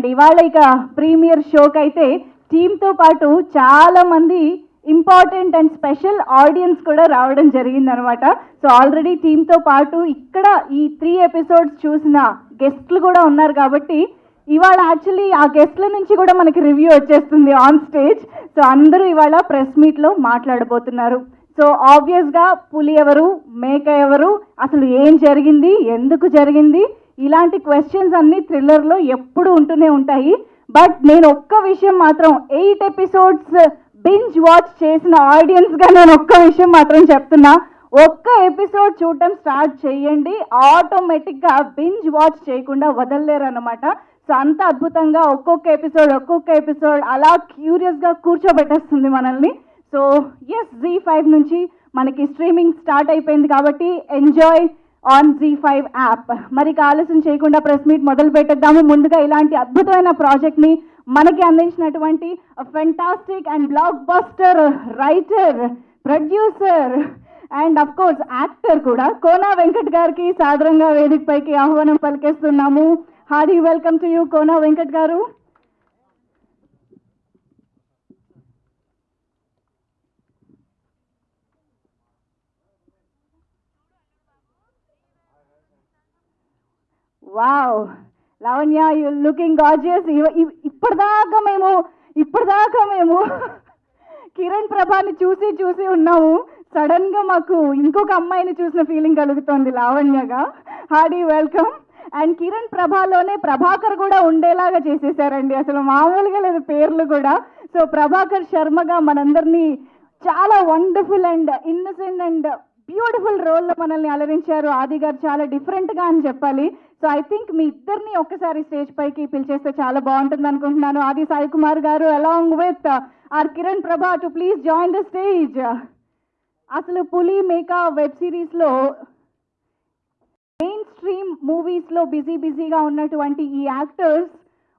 And ఇవాళ ఇక premier షోకి అయితే టీంతో పాటు చాలామంది ఇంపార్టెంట్ అండ్ స్పెషల్ ఆడియన్స్ కూడా రావడం జరిగిందనమాట. సో ఆల్రెడీ టీంతో పాటు ఇక్కడ ఈ త్రీ ఎపిసోడ్స్ చూసిన గెస్ట్లు కూడా ఉన్నారు కాబట్టి ఇవాళ యాక్చువల్లీ ఆ గెస్ట్ల నుంచి కూడా మనకి రివ్యూ వచ్చేస్తుంది ఆన్ స్టేజ్. సో అందరూ ఇవాళ ప్రెస్ మీట్లో మాట్లాడబోతున్నారు. సో ఆబ్వియస్గా పులి ఎవరు మేక ఎవరు అసలు ఏం జరిగింది ఎందుకు జరిగింది ఇలాంటి క్వశ్చన్స్ అన్నీ థ్రిల్లర్లో ఎప్పుడు ఉంటూనే ఉంటాయి. బట్ నేను ఒక్క విషయం మాత్రం ఎయిట్ ఎపిసోడ్స్ బింజ్ వాచ్ చేసిన ఆడియన్స్గా నేను ఒక్క విషయం మాత్రం చెప్తున్నా. ఒక్క ఎపిసోడ్ చూడటం స్టార్ట్ చేయండి. ఆటోమేటిక్గా బింజ్ వాచ్ చేయకుండా వదలలేరు అనమాట సో అంత అద్భుతంగా ఒక్కొక్క ఎపిసోడ్ ఒక్కొక్క ఎపిసోడ్ అలా క్యూరియస్గా కూర్చోబెట్టేస్తుంది మనల్ని. సో ఎస్ జీ ఫైవ్ నుంచి మనకి స్ట్రీమింగ్ స్టార్ట్ అయిపోయింది కాబట్టి enjoy on Zee five app మరి ఆలస్యం చేయకుండా ప్రెస్ మీట్ మొదలు పెట్టేద్దాము. ముందుగా ఇలాంటి అద్భుతమైన ప్రాజెక్ట్ని మనకి అందించినటువంటి fantastic and blockbuster writer producer and of course actor కూడా కోనా వెంకట్ గారికి సాధారణంగా వేదికపైకి ఆహ్వానం పలికేస్తున్నాము. Hearty welcome to you Kona Venkat గారు. Wow Lavanya you looking gorgeous ఇప్పటిదాకా మేము ఇప్పటిదాకా మేము కిరణ్ ప్రభాని చూసి చూసి ఉన్నాము. సడన్గా మాకు ఇంకొక అమ్మాయిని చూసిన ఫీలింగ్ కలుగుతోంది లావణ్యగా. Hearty welcome. అండ్ కిరణ్ ప్రభాలోనే ప్రభాకర్ కూడా ఉండేలాగా చేసేసారండి. అసలు మామూలుగా లేదు పేర్లు కూడా. సో ప్రభాకర్ శర్మగా మనందరినీ చాలా wonderful and innocent and beautiful రోల్లో మనల్ని అలరించారు. ఆది గారు చాలా డిఫరెంట్గా అని చెప్పాలి. సో ఐ థింక్ మీ ఇద్దరిని ఒక్కసారి స్టేజ్ పైకి పిలిచేస్తే చాలా బాగుంటుంది అనుకుంటున్నాను. ఆది సాయి కుమార్ గారు along with R Kiran Prabha to please join the stage అసలు పులి మేకా వెబ్ సిరీస్లో మెయిన్ స్ట్రీమ్ మూవీస్లో బిజీ బిజీగా ఉన్నటువంటి ఈ యాక్టర్స్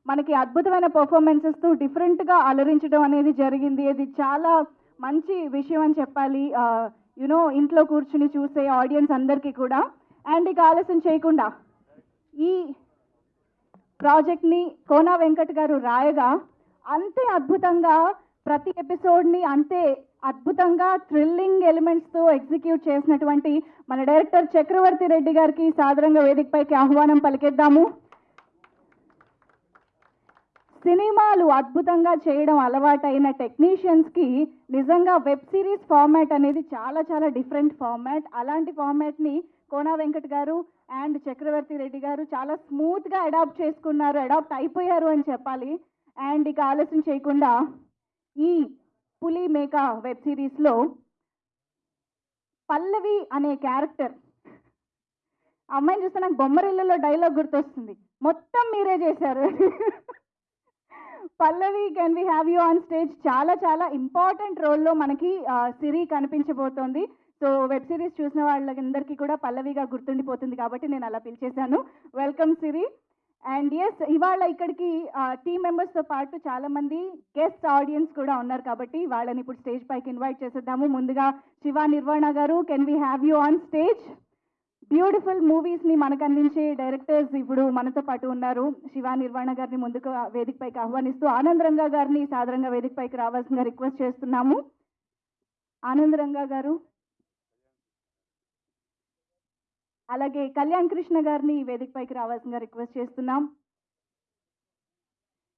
మనకి అద్భుతమైన పర్ఫార్మెన్సెస్తో డిఫరెంట్గా అలరించడం అనేది జరిగింది. ఇది చాలా మంచి విషయం అని చెప్పాలి. Uh, యునో ఇంట్లో కూర్చుని చూసే ఆడియన్స్ అందరికీ కూడా. అండ్ ఇక ఆలస్యం చేయకుండా ఈ ప్రాజెక్ట్ని కోనా వెంకట్ గారు రాయగా అంతే అద్భుతంగా ప్రతి ఎపిసోడ్ని అంతే అద్భుతంగా థ్రిల్లింగ్ ఎలిమెంట్స్తో ఎగ్జిక్యూట్ చేసినటువంటి మన డైరెక్టర్ చక్రవర్తి రెడ్డి గారికి సాధారణంగా వేదికపైకి ఆహ్వానం పలికేద్దాము. సినిమాలు అద్భుతంగా చేయడం అలవాటైన టెక్నీషియన్స్కి నిజంగా వెబ్ సిరీస్ ఫార్మాట్ అనేది చాలా చాలా డిఫరెంట్ ఫార్మాట్. అలాంటి ఫార్మాట్ని కోనా వెంకట్ గారు అండ్ చక్రవర్తి రెడ్డి గారు చాలా స్మూత్గా అడాప్ట్ చేసుకున్నారు అడాప్ట్ అయిపోయారు అని చెప్పాలి. అండ్ ఇక ఆలస్యం చేయకుండా ఈ పులి మేక వెబ్ సిరీస్లో పల్లవి అనే క్యారెక్టర్ అమ్మాయిని చూస్తే నాకు బొమ్మరిల్లలో డైలాగ్ గుర్తొస్తుంది. మొత్తం మీరే చేశారు. Pallavi can we have you on stage చాలా చాలా ఇంపార్టెంట్ రోల్లో మనకి సిరి కనిపించబోతోంది. సో వెబ్ సిరీస్ చూసిన వాళ్ళందరికీ కూడా పల్లవిగా గుర్తుండిపోతుంది కాబట్టి నేను అలా పిలిచేశాను. వెల్కమ్ సిరి అండ్ ఎస్ ఇవాళ ఇక్కడికి టీమ్ మెంబర్స్తో పాటు చాలామంది గెస్ట్ ఆడియన్స్ కూడా ఉన్నారు కాబట్టి వాళ్ళని ఇప్పుడు స్టేజ్ పైకి ఇన్వైట్ చేసేద్దాము. ముందుగా Shiva Nirvana garu can we have you on stage beautiful మూవీస్ని మనకు అందించే డైరెక్టర్స్ ఇప్పుడు మనతో పాటు ఉన్నారు. శివ నిర్వాణ గారిని ముందుకు వేదికపైకి ఆహ్వానిస్తూ ఆనందరంగా గారిని సాధారణంగా వేదికపైకి రావాల్సిందిగా రిక్వెస్ట్ చేస్తున్నాము. ఆనందరంగా గారు. అలాగే కళ్యాణ్ కృష్ణ గారిని వేదికపైకి రావాల్సిందిగా రిక్వెస్ట్ చేస్తున్నాం.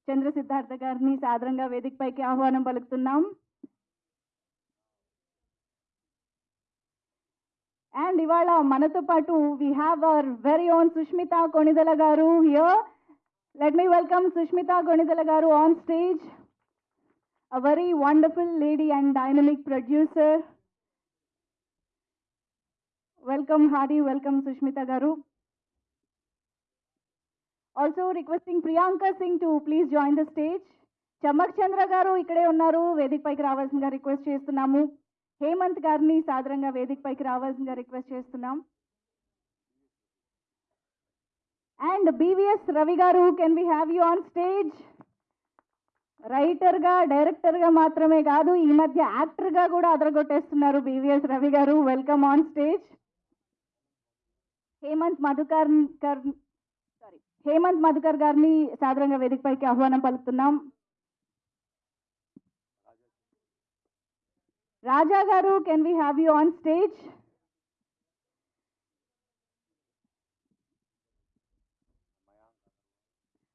చంద్ర సిద్ధార్థ గారిని సాధారణంగా వేదికపైకి ఆహ్వానం పలుకుతున్నాం. అండ్ ఇవాళ మనతో పాటు we have our very own Sushmita Konidela garu here let me welcome Sushmita Konidela garu on stage a very wonderful lady and dynamic producer welcome Harry welcome Sushmita garu also requesting Priyanka Singh to please join the stage Chammak Chandra garu ఇక్కడే ఉన్నారు. వేదిక పైకి రావాల్సిందిగా request చేస్తున్నాము. హేమంత్ గారిని సాధారణంగా వేదిక పైకి రావాల్సిందిగా రిక్వెస్ట్ చేస్తున్నాం. And BVS Ravi garu can we have you on stage రైటర్గా డైరెక్టర్గా మాత్రమే కాదు ఈ మధ్య యాక్టర్గా కూడా అదరగొట్టేస్తున్నారు BVS Ravi garu welcome on stage Hemant Madhukar కర్ సారీ హేమంత్ మధుకర్ గారిని సాధారణంగా వేదికపైకి ఆహ్వానం పలుకుతున్నాం. Raja garu can we have you on stage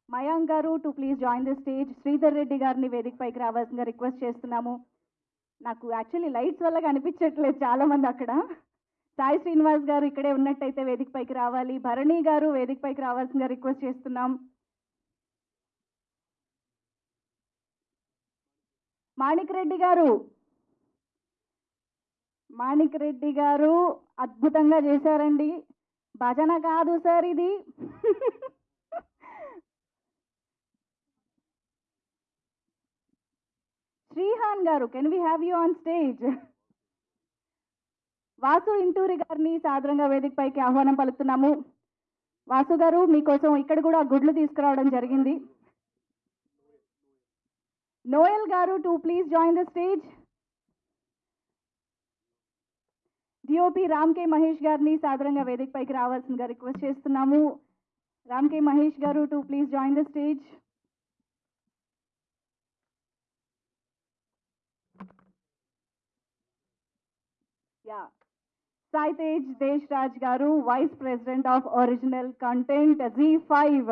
Mayank garu to please join the stage Sridhar Reddy గారిని వేదికపైకి రావాల్సిందిగా రిక్వెస్ట్ చేస్తున్నాము. నాకు యాక్చువల్లీ లైట్స్ వల్ల కనిపించట్లేదు చాలామంది అక్కడ. సాయి శ్రీనివాస్ గారు ఇక్కడే ఉన్నట్టయితే వేదికపైకి రావాలి. భరణి గారు వేదికపైకి రావాల్సిందిగా రిక్వెస్ట్ చేస్తున్నాం. మాణిక్ రెడ్డి గారు. మాణిక్ రెడ్డి గారు అద్భుతంగా చేశారండి. భజన కాదు సార్ ఇది. Srihan garu can we have you on stage Vasu Inturi గారిని సాధారణంగా వేదికపైకి ఆహ్వానం పలుకుతున్నాము. వాసు గారు మీకోసం ఇక్కడ కూడా గుడ్లు తీసుకురావడం జరిగింది. Noel garu to please join the stage DOP Ram K Mahesh గారిని సాధారణంగా వేదికపైకి రావాల్సిందిగా రిక్వెస్ట్ చేస్తున్నాము. Ram K Mahesh garu to please join the stage yeah Sai Tej Desh Raj garu vice president of original content Zee five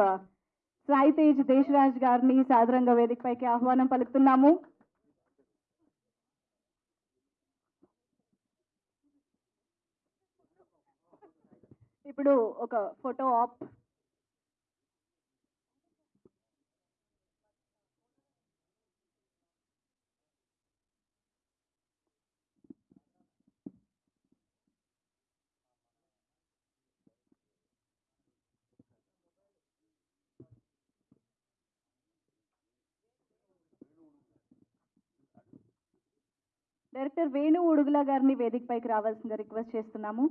Sai Tej Desh Raj గారిని సాదరంగా వేదికపైకి ఆహ్వానం పలుకుతున్నాము. ఇప్పుడు ఒక photo of director Venu Udugula గారిని వేదికపైకి రావాల్సిందిగా రిక్వెస్ట్ చేస్తున్నాము.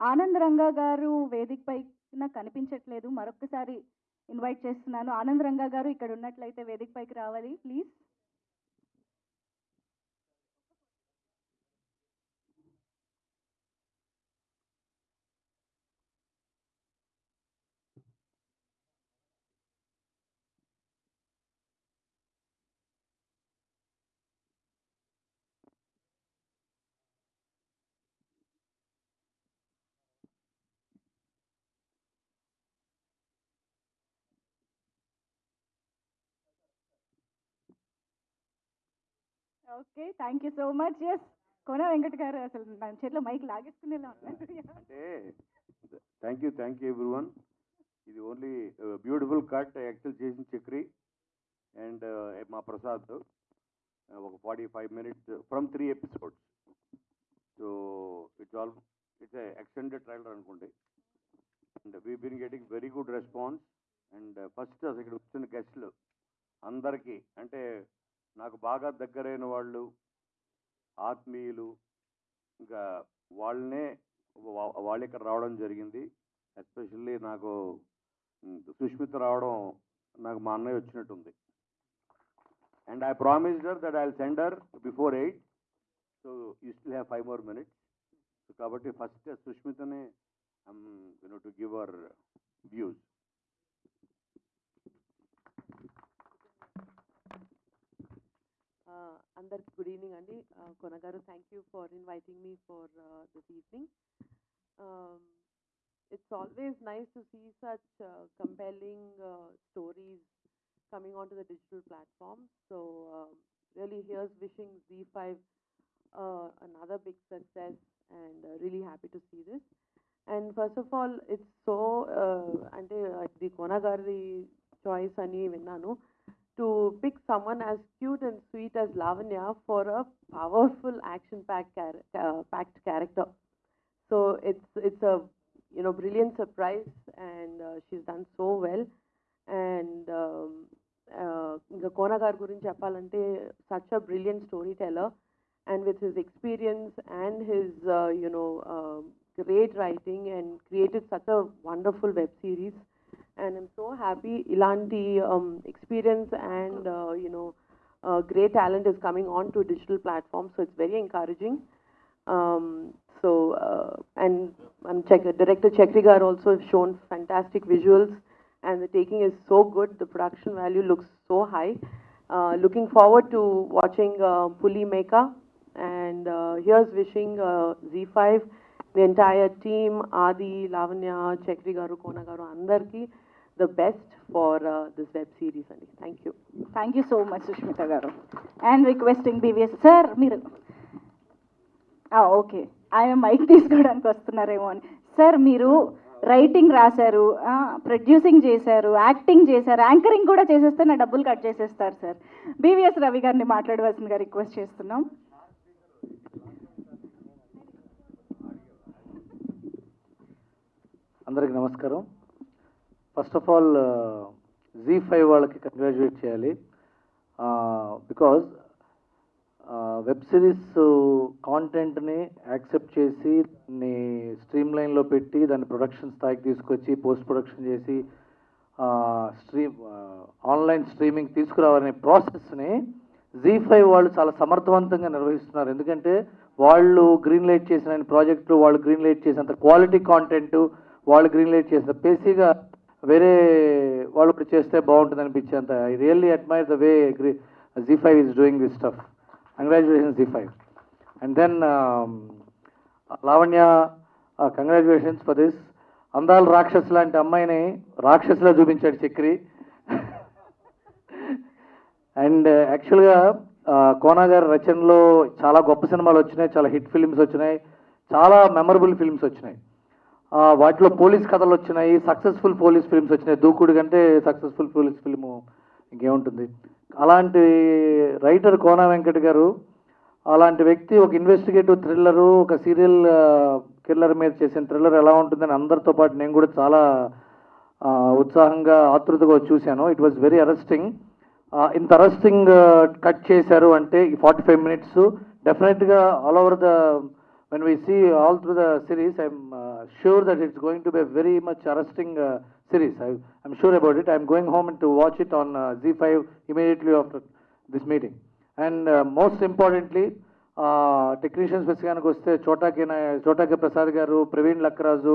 ఆనంద్ రంగా గారు వేదికపై పైన కనిపించట్లేదు. మరొకసారి ఇన్వైట్ చేస్తున్నాను. ఆనంద్ రంగా గారు ఇక్కడ ఉన్నట్లయితే వేదికపైకి రావాలి. Please okay thank you so much yes Kona Venkat garu అసలు నా చేతిలో మైక్ లాగేసుకునేలా ఉన్నారు అంటే thank you thank you everyone ఇది ఓన్లీ బ్యూటిఫుల్ కట్ యాక్చువల్ చేసిన చక్రి అండ్ uh, మా ప్రసాద్ uh, ఒక forty five minutes from three episodes so it's all it's extended trailer అనుకోండి. And we been getting very good response and first అసలు ఇక్కడ వచ్చిన గెస్ట్లు అందరికీ అంటే నాకు బాగా దగ్గరైన వాళ్ళు ఆత్మీయులు ఇంకా వాళ్ళనే వాళ్ళు ఇక్కడ రావడం జరిగింది. ఎస్పెషల్లీ నాకు సుష్మిత రావడం నాకు మా అన్నయ్య వచ్చినట్టుంది. And I promised her that I send her before eight. So you still have five more minutes. So కాబట్టి first సుష్మితనే you know to give our views అందరికి గుడ్ ఈవినింగ్ అండి కొన గారు thank you for inviting me for this evening it's always nice to see such compelling stories coming onto the digital platform. So um, really here's wishing Z5 uh, another big success and uh, really happy to see this. And first of all, it's so uh, అంటే the Konagari choice అని విన్నాను to pick someone as cute and sweet as Lavanya for a powerful action-packed char- uh, packed character. So it's it's a you know brilliant surprise, and uh, she's done so well. And um, uh, ఇంకా కోన గారి గురించి చెప్పాలంటే such a brilliant storyteller, and with his experience and his uh, you know uh, great writing and created such a wonderful web series. And I'm so happy Ilanti um, experience and uh, you know uh, great talent is coming on to digital platforms. So it's very encouraging. Um, so uh, and and check, director Chekri gar also shown fantastic visuals and the taking is so good. The production value looks so high. Uh, looking forward to watching uh, Puli Meka, and uh, here's wishing uh, Z5, the entire team, Adi, Lavanya, Chekri Garu, Kona Garu, Andarki, the best for uh, this web series. Andy. Thank you. Thank you so much Sushmita garu and requesting BVS sir మీరు okay ఆయన mike తీసుకోవడానికి వస్తున్నారేమో అని sir మీరు writing రాశారు producing చేశారు acting చేశారు anchoring కూడా చేసేస్తే నా డబ్బులు కట్ చేసేస్తారు సార్ బీవీఎస్ రవి గారిని మాట్లాడవలసిందిగా రిక్వెస్ట్ చేస్తున్నాం అందరికి నమస్కారం first of all Zee five వాళ్ళకి కంగ్రాచులేట్ చేయాలి. బికాజ్ వెబ్ సిరీస్ కాంటెంట్ని యాక్సెప్ట్ చేసి దాన్ని స్ట్రీమ్ లైన్లో పెట్టి దాన్ని ప్రొడక్షన్ స్థాయికి తీసుకొచ్చి పోస్ట్ ప్రొడక్షన్ చేసి స్ట్రీమ్ ఆన్లైన్ స్ట్రీమింగ్ తీసుకురావాలనే ప్రాసెస్ని జీ ఫైవ్ వాళ్ళు చాలా సమర్థవంతంగా నిర్వహిస్తున్నారు. ఎందుకంటే వాళ్ళు గ్రీన్ లైట్ చేసిన ప్రాజెక్టులు వాళ్ళు గ్రీన్ లైట్ చేసినంత క్వాలిటీ కాంటెంట్ వాళ్ళు గ్రీన్ లైట్ చేసిన పేసీగా వేరే వాళ్ళు ఇప్పుడు చేస్తే బాగుంటుంది అనిపించేంత. I really admire the way Zee five is doing this stuff congratulations Zee five and then Lavanya congratulations for this Andala Rakshasi లాంటి అమ్మాయిని రాక్షసులా చూపించాడు చక్రి. అండ్ యాక్చువల్గా కోనా గారి రచనలో చాలా గొప్ప సినిమాలు వచ్చినాయి చాలా హిట్ ఫిలిమ్స్ వచ్చినాయి చాలా మెమరబుల్ ఫిల్మ్స్ వచ్చినాయి. వాటిలో పోలీస్ కథలు వచ్చినాయి సక్సెస్ఫుల్ పోలీస్ ఫిల్మ్స్ వచ్చినాయి. దూకుడు కంటే సక్సెస్ఫుల్ పోలీస్ ఫిల్ము ఇంకేముంటుంది? అలాంటి రైటర్ కోనా వెంకట్ గారు అలాంటి వ్యక్తి ఒక ఇన్వెస్టిగేటివ్ థ్రిల్లరు ఒక సీరియల్ కిల్లర్ మీద చేసిన థ్రిల్లర్ ఎలా ఉంటుందని అందరితో పాటు నేను కూడా చాలా ఉత్సాహంగా ఆతృతగా చూశాను. ఇట్ వాజ్ వెరీ అరెస్టింగ్ ఇంత అరెస్టింగ్ కట్ చేశారు అంటే ఈ ఫార్టీ ఫైవ్ మినిట్స్ డెఫినెట్గా all over the when we see all through the series I'm sure that it's going to be a very much arresting uh, series. I, I'm sure about it. I'm going home to watch it on uh, Z5 immediately after this meeting. And uh, most importantly, technicians విషయానికి వస్తే చోటాకి చోటాకి Prasad garu Praveen Lakkaraju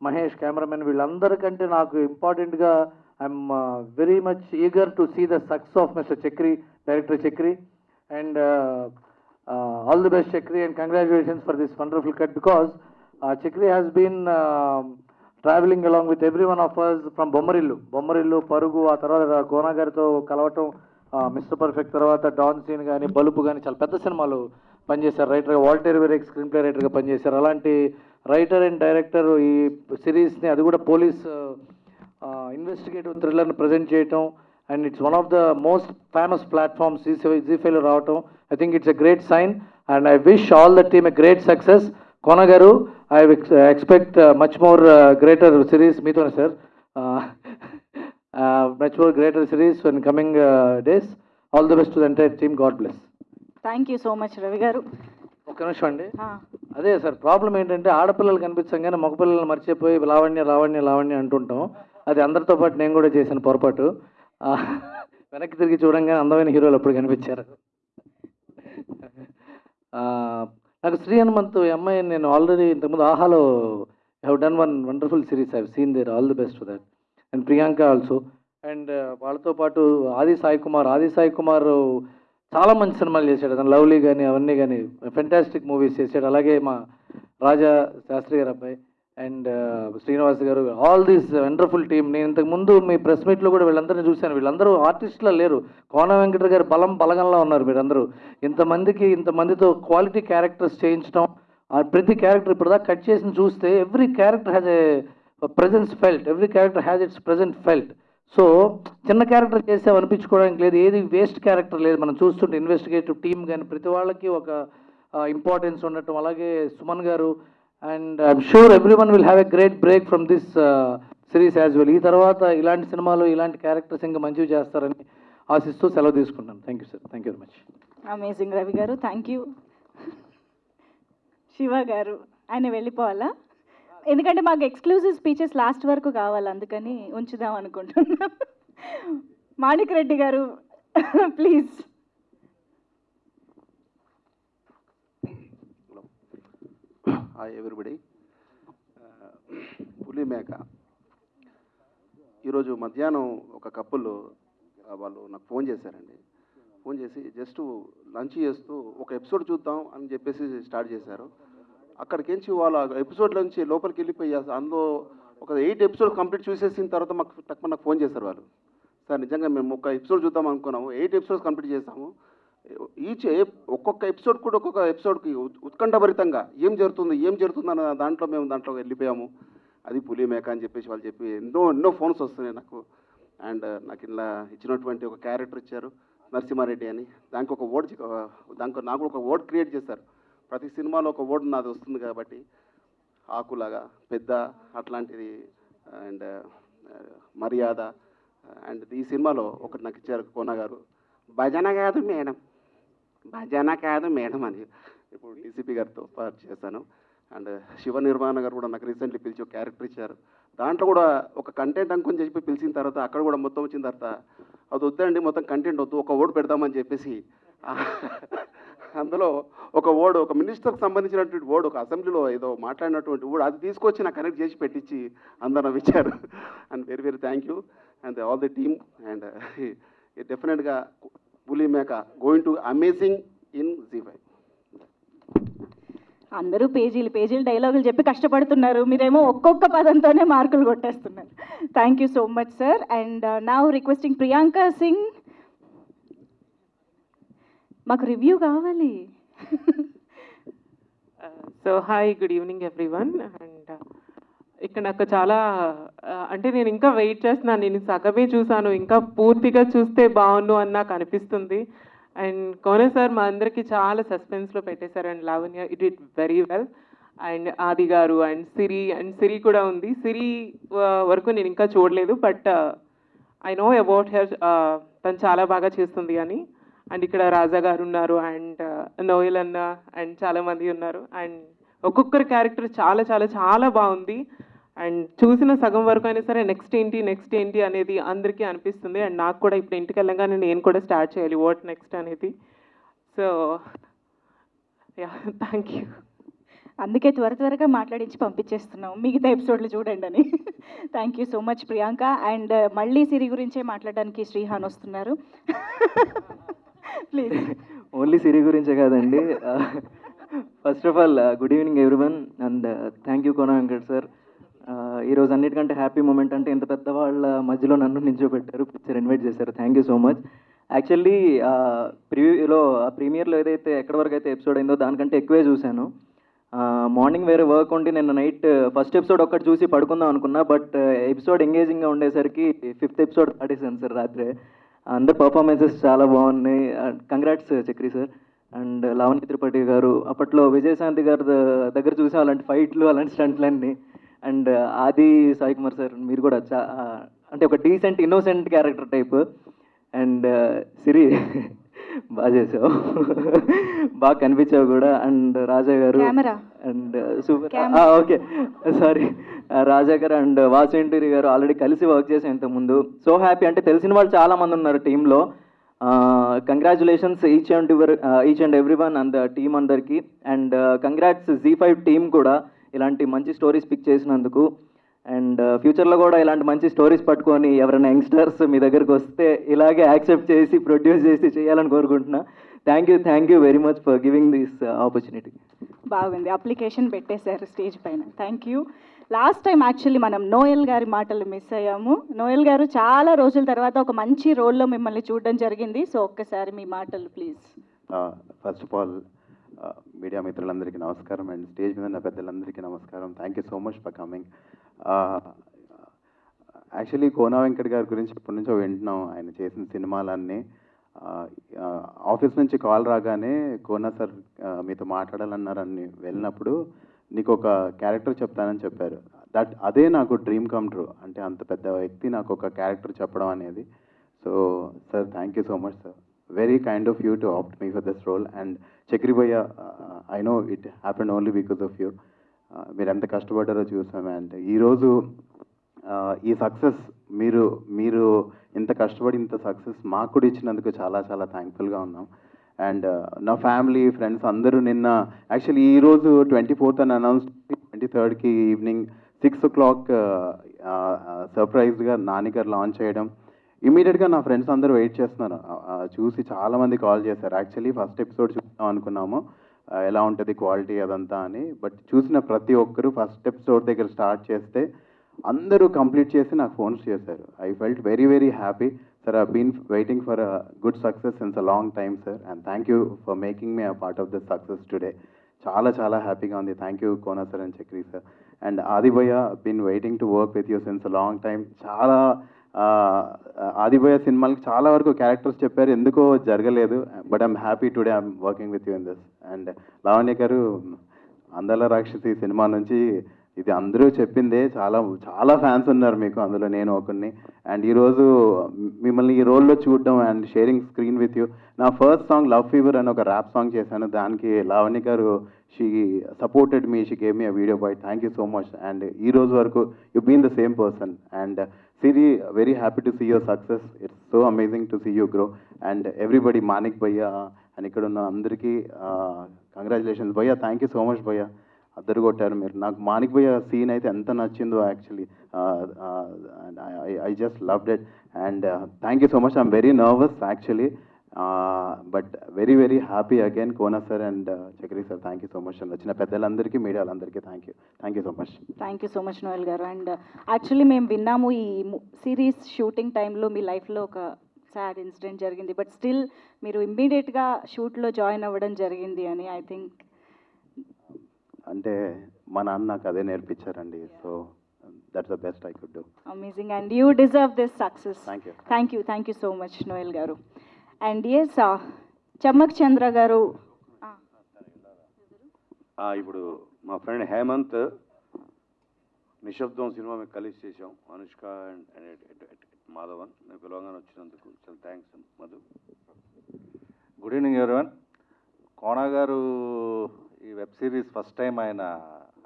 Mahesh cameraman వీళ్ళందరికంటే నాకు ఇంపార్టెంట్గా I'm very much eager to see the success of mister Chakri director Chakri and all the best Chakri and congratulations for this wonderful cut because uh, Chakri has been um traveling along with every one of us from Bommarillu Bommarillu Parugu ఆ తర్వాత కోనా గారితో కలవటం mister perfect తర్వాత don Seenu కానీ బలుపు కానీ చాలా పెద్ద సినిమాలు పనిచేశారు. రైటర్గా వాల్టేర్ వెరెక్ స్క్రీన్ ప్లే రైటర్గా పనిచేశారు. అలాంటి రైటర్ అండ్ డైరెక్టర్ ఈ సిరీస్ని అది కూడా పోలీస్ ఇన్వెస్టిగేటివ్ థ్రిల్లర్ని ప్రజెంట్ చేయటం. And it's one of the most famous platforms Zee ఫైవ్లో రావటం. I think it's a great sign and I wish all the team a great success Kona garu I expect much more greater series మీతోనే sir much more greater series in coming days all the best to the entire team god bless thank you so much Ravi garu. ఒక్క నిమిషం అండి. అదే sir problem ఏంటంటే ఆడపిల్లలు కనిపించగానే మగపిల్లలు మర్చిపోయి లావణ్య లావణ్య లావణ్య అంటుంటాం. అది అందరితో పాటు నేను కూడా చేశాను పొరపాటు. వెనక్కి తిరిగి చూడంగానే అందమైన హీరోలు అప్పుడు కనిపించారు. నాకు శ్రీ హనుమంత్ ఎంఐ అమ్మాయి నేను ఆల్రెడీ ఇంతకుముందు ఆహాలో have done one wonderful series I've seen there all the best for that and Priyanka also and వాళ్ళతో పాటు ఆది సాయి కుమార్ ఆది సాయి కుమార్ చాలా మంచి సినిమాలు చేశాడు. అతను లవ్లీ కానీ అవన్నీ కానీ ఫెంటాస్టిక్ మూవీస్ చేశాడు. అలాగే మా రాజా శాస్త్రి గారు అబ్బాయి. And Srinivas uh, garu all these wonderful team నేను ఇంతకు ముందు మీ ప్రెస్ మీట్లో కూడా వీళ్ళందరినీ చూశాను. వీళ్ళందరూ ఆర్టిస్టులా లేరు. కోన వెంకట గారు బలం బలగంలో ఉన్నారు మీరందరూ. ఇంతమందికి ఇంతమందితో క్వాలిటీ క్యారెక్టర్స్ చేయించడం ఆ ప్రతి క్యారెక్టర్ ఇప్పుడు దాకా కట్ చేసి చూస్తే every character has a presence felt every character has its present felt so చిన్న క్యారెక్టర్ చేసాం అనిపించుకోవడానికి లేదు. ఏది వేస్ట్ క్యారెక్టర్ లేదు. మనం చూస్తుంటే ఇన్వెస్టిగేటివ్ టీమ్ కానీ ప్రతి వాళ్ళకి ఒక ఇంపార్టెన్స్ ఉండటం. అలాగే Suman garu and I'm sure every one will have a great break from this series as well ఈ తర్వాత ఇలాంటి సినిమాలు ఇలాంటి క్యారెక్టర్స్ ఇంకా మంచివి చేస్తారని ఆశిస్తూ సెలవు తీసుకుంటాను thank you sir thank you very much amazing Ravi garu. Thank you Shiva గారు ఆయన వెళ్ళిపోవాలా? ఎందుకంటే మాకు ఎక్స్క్లూజివ్ స్పీచెస్ లాస్ట్ వరకు కావాలి అందుకని ఉంచుదాం అనుకుంటున్నాం. మాణిక్ రెడ్డి గారు ప్లీజ్ హాయ్ ఎవ్రీబడి uh, పులి మేక. ఈరోజు మధ్యాహ్నం ఒక కప్పులు వాళ్ళు నాకు ఫోన్ చేశారండి. ఫోన్ చేసి జస్ట్ లంచ్ చేస్తూ ఒక ఎపిసోడ్ చూద్దాం అని చెప్పేసి స్టార్ట్ చేశారు. అక్కడికించి వాళ్ళ ఎపిసోడ్ నుంచి లోపలికి వెళ్ళిపోయి అందులో ఒక ఎయిట్ ఎపిసోడ్ కంప్లీట్ చూసేసిన తర్వాత మాకు తక్కువ నాకు ఫోన్ చేశారు వాళ్ళు. సార్ నిజంగా మేము ఒక ఎపిసోడ్ చూద్దాం అనుకున్నాము. ఎయిట్ ఎపిసోడ్స్ కంప్లీట్ చేసాము. ఈచ్ ఒక్కొక్క ఎపిసోడ్ కూడా ఒక్కొక్క ఎపిసోడ్కి ఉత్- ఉత్కంఠభరితంగా ఏం జరుగుతుంది ఏం జరుగుతుంది అన్న దాంట్లో మేము దాంట్లో వెళ్ళిపోయాము. అది పులి మేక అని చెప్పేసి వాళ్ళు చెప్పి ఎన్నో ఎన్నో ఫోన్స్ వస్తున్నాయి నాకు. అండ్ నాకు ఇలా ఇచ్చినటువంటి ఒక క్యారెక్టర్ ఇచ్చారు నరసింహారెడ్డి అని. దానికి ఒక ఓడ్ దానికి నాకు ఒక ఓడ్ క్రియేట్ చేశారు. ప్రతి సినిమాలో ఒక ఓడ్ నాది వస్తుంది కాబట్టి ఆకులాగా పెద్ద అట్లాంటిది అండ్ మర్యాద అండ్ ఈ సినిమాలో ఒకటి నాకు ఇచ్చారు కోన గారు. భజన కాదు మేడం. భజన కాదు మేడం అని. ఇప్పుడు డీసీపీ గారితో పాటు చేశాను. అండ్ శివ నిర్మాణ గారు కూడా నాకు రీసెంట్లీ పిలిచి ఒక క్యారెక్టర్ ఇచ్చారు. దాంట్లో కూడా ఒక కంటెంట్ అనుకుని చెప్పి పిలిచిన తర్వాత అక్కడ కూడా మొత్తం వచ్చిన తర్వాత అది వద్దండి మొత్తం కంటెంట్ వద్దు ఒక ఓడ్ పెడదామని చెప్పేసి అందులో ఒక ఓడ్ ఒక మినిస్టర్కి సంబంధించినటువంటి ఓడ్ ఒక అసెంబ్లీలో ఏదో మాట్లాడినటువంటి ఓడ్ అది తీసుకొచ్చి నాకు కనెక్ట్ చేసి పెట్టించి అందరూ ఇచ్చారు and very very thank you. And all the team and డెఫినెట్గా Puli Meka going to amazing in Zee five అందరూ పేజీలు పేజీలు డైలాగులు చెప్పి కష్టపడుతున్నారు. మీరేమో ఒక్కొక్క పదంతోనే మార్కులు కొట్టేస్తున్నారు. Thank you so much sir and నా రిక్వెస్టింగ్ ప్రియాంక సింగ్ మాకు రివ్యూ కావాలి. So hi good evening everyone and ఇక్కడ నాకు చాలా అంటే నేను ఇంకా వెయిట్ చేస్తున్నాను. నేను సగమే చూసాను ఇంకా పూర్తిగా చూస్తే బాగుండు అని నాకు అనిపిస్తుంది. అండ్ కోనే సార్ మా అందరికీ చాలా సస్పెన్స్లో పెట్టేశారు. And Lavanya it it very well and Aadi garu and Siri and సిరి కూడా ఉంది. సిరి వరకు నేను ఇంకా చూడలేదు. But I know about her తను చాలా బాగా చేస్తుంది అని. అండ్ ఇక్కడ రాజా గారు ఉన్నారు. అండ్ నోయల్ అన్న అండ్ చాలామంది ఉన్నారు. అండ్ ఒక్కొక్కరి క్యారెక్టర్ చాలా చాలా చాలా బాగుంది. అండ్ చూసిన సగం వరకు అయినా సరే నెక్స్ట్ ఏంటి నెక్స్ట్ ఏంటి అనేది అందరికీ అనిపిస్తుంది. అండ్ నాకు కూడా ఇప్పుడు ఇంటికి వెళ్ళగానే నేను కూడా స్టార్ట్ చేయాలి. వాట్ నెక్స్ట్ అనేది. సో యా థ్యాంక్ యూ అందుకే త్వర త్వరగా మాట్లాడించి పంపించేస్తున్నాం మిగతా ఎపిసోడ్లు చూడండి అని. Thank you so much Priyanka. And మళ్ళీ సిరి గురించే మాట్లాడడానికి శ్రీహాన్ వస్తున్నారు. ప్లీజ్ ఓన్లీ సిరి గురించే కాదండి. First of all good evening everyone and thank you Kona Venkat sir ఈరోజు అన్నిటికంటే హ్యాపీ మూమెంట్ అంటే ఇంత పెద్దవాళ్ళ మధ్యలో నన్ను నిల్చోబెట్టారు పిక్చర్ ఇన్వైట్ చేశారు. Thank you so much actually ప్రివ్యూలో ప్రీమియర్లో ఏదైతే ఎక్కడి వరకు అయితే ఎపిసోడ్ అయిందో దానికంటే ఎక్కువే చూశాను. మార్నింగ్ వేరే వర్క్ ఉండి నేను నైట్ ఫస్ట్ ఎపిసోడ్ ఒక్కటి చూసి పడుకుందాం అనుకున్నా బట్ ఎపిసోడ్ ఎంగేజింగ్గా ఉండేసరికి ఫిఫ్త్ ఎపిసోడ్ దాటేసాను సార్ రాత్రే. అందరు పర్ఫార్మెన్సెస్ చాలా బాగున్నాయి. Congrats Chakri sir. And Lavanya Tripathi garu అప్పట్లో విజయశాంతి గారి దగ్గర చూసాం అలాంటి ఫైట్లు అలాంటి స్టంట్లన్నీ అండ్ ఆది సాయి కుమార్ సార్ మీరు కూడా చా అంటే ఒక decent innocent character type and Siri బాగా చేసావు. బాగా కనిపించావు కూడా. And Raja garu and super. Okay. Sorry. Raja garu and Vasu Inturi గారు ఆల్రెడీ కలిసి వర్క్ చేసాం ఇంతకుముందు. So happy. అంటే తెలిసిన వాళ్ళు చాలా మంది ఉన్నారు టీంలో. Congratulations each and each and every one and team అందరికి. And congrats Zee five team కూడా. ఇలాంటి మంచి స్టోరీస్ పిక్ చేసినందుకు. అండ్ ఫ్యూచర్లో కూడా ఇలాంటి మంచి స్టోరీస్ పట్టుకొని ఎవరైనా యంగ్స్టర్స్ మీ దగ్గరకు వస్తే ఇలాగే యాక్సెప్ట్ చేసి ప్రొడ్యూస్ చేసి చేయాలని కోరుకుంటున్నా. Thank you thank you very much for giving this opportunity బాగుంది. అప్లికేషన్ పెట్టేశారు స్టేజ్ పైన. Thank you last time actually మనం నోయల్ గారి మాటలు మిస్ అయ్యాము. నోయల్ గారు చాలా రోజుల తర్వాత ఒక మంచి రోల్లో మిమ్మల్ని చూడడం జరిగింది. సో ఒక్కసారి మీ మాటలు please first of all media మిత్రులందరికీ నమస్కారం అండ్ స్టేజ్ మీద ఉన్న పెద్దలందరికీ నమస్కారం. Thank you so much for coming actually Kona Venkat గారి గురించి ఇప్పటి నుంచో వింటున్నాం. ఆయన చేసిన సినిమాలన్నీ. ఆఫీస్ నుంచి కాల్ రాగానే కోనా సార్ మీతో మాట్లాడాలన్నారని వెళ్ళినప్పుడు నీకు ఒక క్యారెక్టర్ చెప్తానని చెప్పారు. దట్ అదే నాకు డ్రీమ్ కమ్ ట్రూ అంటే అంత పెద్ద వ్యక్తి నాకు ఒక క్యారెక్టర్ చెప్పడం అనేది. So sir thank you so much sir very kind of you to opt me for this role and Chakri I know it happen only because of you మీరు ఎంత కష్టపడ్డారో చూసామే అంటే ఈరోజు ఈ సక్సెస్ మీరు మీరు ఇంత కష్టపడి ఇంత సక్సెస్ మాకు కూడా ఇచ్చినందుకు చాలా చాలా థ్యాంక్ఫుల్గా ఉన్నాం. అండ్ నా ఫ్యామిలీ ఫ్రెండ్స్ అందరూ నిన్న యాక్చువల్లీ ఈరోజు ట్వంటీ ఫోర్త్ అని అనౌన్స్ ట్వంటీ థర్డ్కి ఈవినింగ్ సిక్స్ ఓ క్లాక్ సర్ప్రైజ్గా నానిగారు లాంచ్ చేయడం ఇమీడియట్గా నా ఫ్రెండ్స్ అందరూ వెయిట్ చేస్తున్నారు. చూసి చాలామంది కాల్ చేశారు. యాక్చువల్లీ ఫస్ట్ ఎపిసోడ్ చూద్దాం అనుకున్నాము. ఎలా ఉంటుంది క్వాలిటీ అదంతా అని. బట్ చూసిన ప్రతి ఒక్కరూ ఫస్ట్ ఎపిసోడ్ దగ్గర స్టార్ట్ చేస్తే అందరూ కంప్లీట్ చేసి నాకు ఫోన్స్ చేశారు. I felt very very happy sir I been waiting for a good success since a long time sir and thank you for making me a part of this success today చాలా చాలా హ్యాపీగా ఉంది. Thank you Kona sir and Chakri sir and ఆదిభయ్య been waiting to work with you since long time చాలా ఆదిభయ్య సినిమాలకి చాలా వరకు characters చెప్పారు. ఎందుకో జరగలేదు. But I'm happy today I'm working with you in this and Lavanya garu Andala Rakshasi cinema నుంచి ఇది అందరూ చెప్పిందే. చాలా చాలా ఫ్యాన్స్ ఉన్నారు మీకు అందులో నేను ఒకరిని అండ్ ఈరోజు మిమ్మల్ని ఈ రోల్లో చూడడం and sharing screen with you నా ఫస్ట్ సాంగ్ లవ్ ఫీవర్ అని ఒక ర్యాప్ సాంగ్ చేశాను. దానికి Lavanya garu she supported me she gave me video boy thank you so much and ఈ రోజు వరకు you been the same person and Siri very happy to see your success it's so amazing to see you grow and everybody Manik భయ్య and ఇక్కడ ఉన్న అందరికీ congratulations భయ్య thank you so much భయ్య అద్దరు కొట్టారు మీరు. నాకు మానిక్ భయ్య సీన్ అయితే ఎంత నచ్చిందో actually I just loved it and thank you so much I'm very nervous actually but very very happy again Kona sir and Chakri sir thank you so much and వచ్చిన పెద్దలందరికీ మీడియా వాళ్ళందరికీ thank you thank you so much thank you so much Noel గారు and actually మేము విన్నాము ఈ series shooting టైంలో మీ లైఫ్లో ఒక సాడ్ ఇన్సిడెంట్ జరిగింది. బట్ స్టిల్ మీరు ఇమ్మీడియట్గా షూట్లో జాయిన్ అవ్వడం జరిగింది అని ఐ థింక్ అంటే మా నాన్న నాకు అదే నేర్పించారండి. So that's the best I could do amazing and you deserve this success thank you thank you thank you so much Noel గారు అండ్ ఎస్ చమ్మక్ చంద్ర గారు. ఆ, ఇప్పుడు మా ఫ్రెండ్ హేమంత్ నిశ్శబ్దం సినిమా మేము కలిసి చేసాం అనుష్క అండ్ మాధవన్. నేను పిలవగానే వచ్చినందుకు చాలా thanks Madhu. Good evening everyone Kona గారు ఈ వెబ్ సిరీస్ ఫస్ట్ టైం ఆయన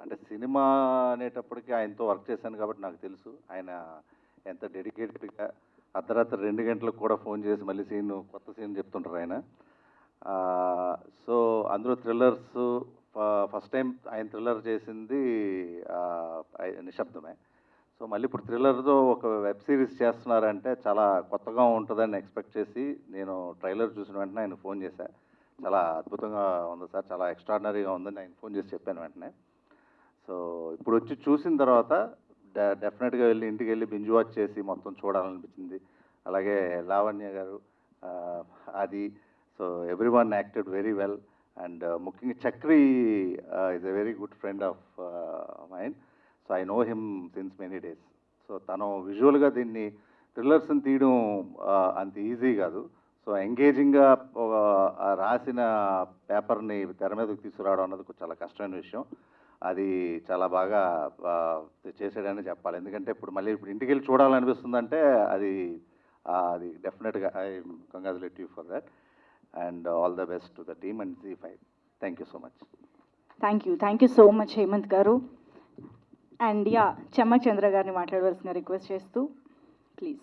అంటే సినిమా అనేటప్పటికి ఆయనతో వర్క్ చేశాను కాబట్టి నాకు తెలుసు. ఆయన ఎంత డెడికేటెడ్గా అర్ధరాత్రి రెండు గంటలకు కూడా ఫోన్ చేసి మళ్ళీ సీన్ కొత్త సీన్ చెప్తుంటారు ఆయన. సో అందులో థ్రిల్లర్స్ ఫస్ట్ టైం ఆయన థ్రిల్లర్ చేసింది నిశ్శబ్దమే. సో మళ్ళీ ఇప్పుడు థ్రిల్లర్తో ఒక వెబ్ సిరీస్ చేస్తున్నారంటే చాలా కొత్తగా ఉంటుందని ఎక్స్పెక్ట్ చేసి నేను ట్రైలర్ చూసిన వెంటనే ఆయన ఫోన్ చేశాను చాలా అద్భుతంగా ఉంది సార్ చాలా ఎక్స్ట్రాడినరీగా ఉందని ఆయన ఫోన్ చేసి చెప్పాను వెంటనే. సో ఇప్పుడు వచ్చి చూసిన తర్వాత డెఫినెట్గా వెళ్ళి ఇంటికి వెళ్ళి బింజ్ వాచ్ చేసి మొత్తం చూడాలనిపించింది. అలాగే లావణ్య గారు అది so everyone acted very well. And uh, ముఖ్యంగా Chakri is a very good friend of mine so I know him since many days so తను విజువల్గా దీన్ని థ్రిల్లర్స్ని తీయడం uh, అంత ఈజీ కాదు. సో ఎంగేజింగ్గా uh, రాసిన పేపర్ని తెర మీదకి తీసుకురావడం అన్నది చాలా కష్టమైన విషయం. అది చాలా బాగా ఆ, చేసాడని చెప్పాలి. ఎందుకంటే ఇప్పుడు మళ్ళీ ఇప్పుడు ఇంటికి వెళ్ళి చూడాలనిపిస్తుందంటే అది అది డెఫినెట్గా I congratulate you for that and all the best to the team and Zee five thank you so much thank you thank you so much Hemanth గారు. అండ్ యా చమ్మక్ చంద్ర గారిని మాట్లాడవలసిన రిక్వెస్ట్ చేస్తూ ప్లీజ్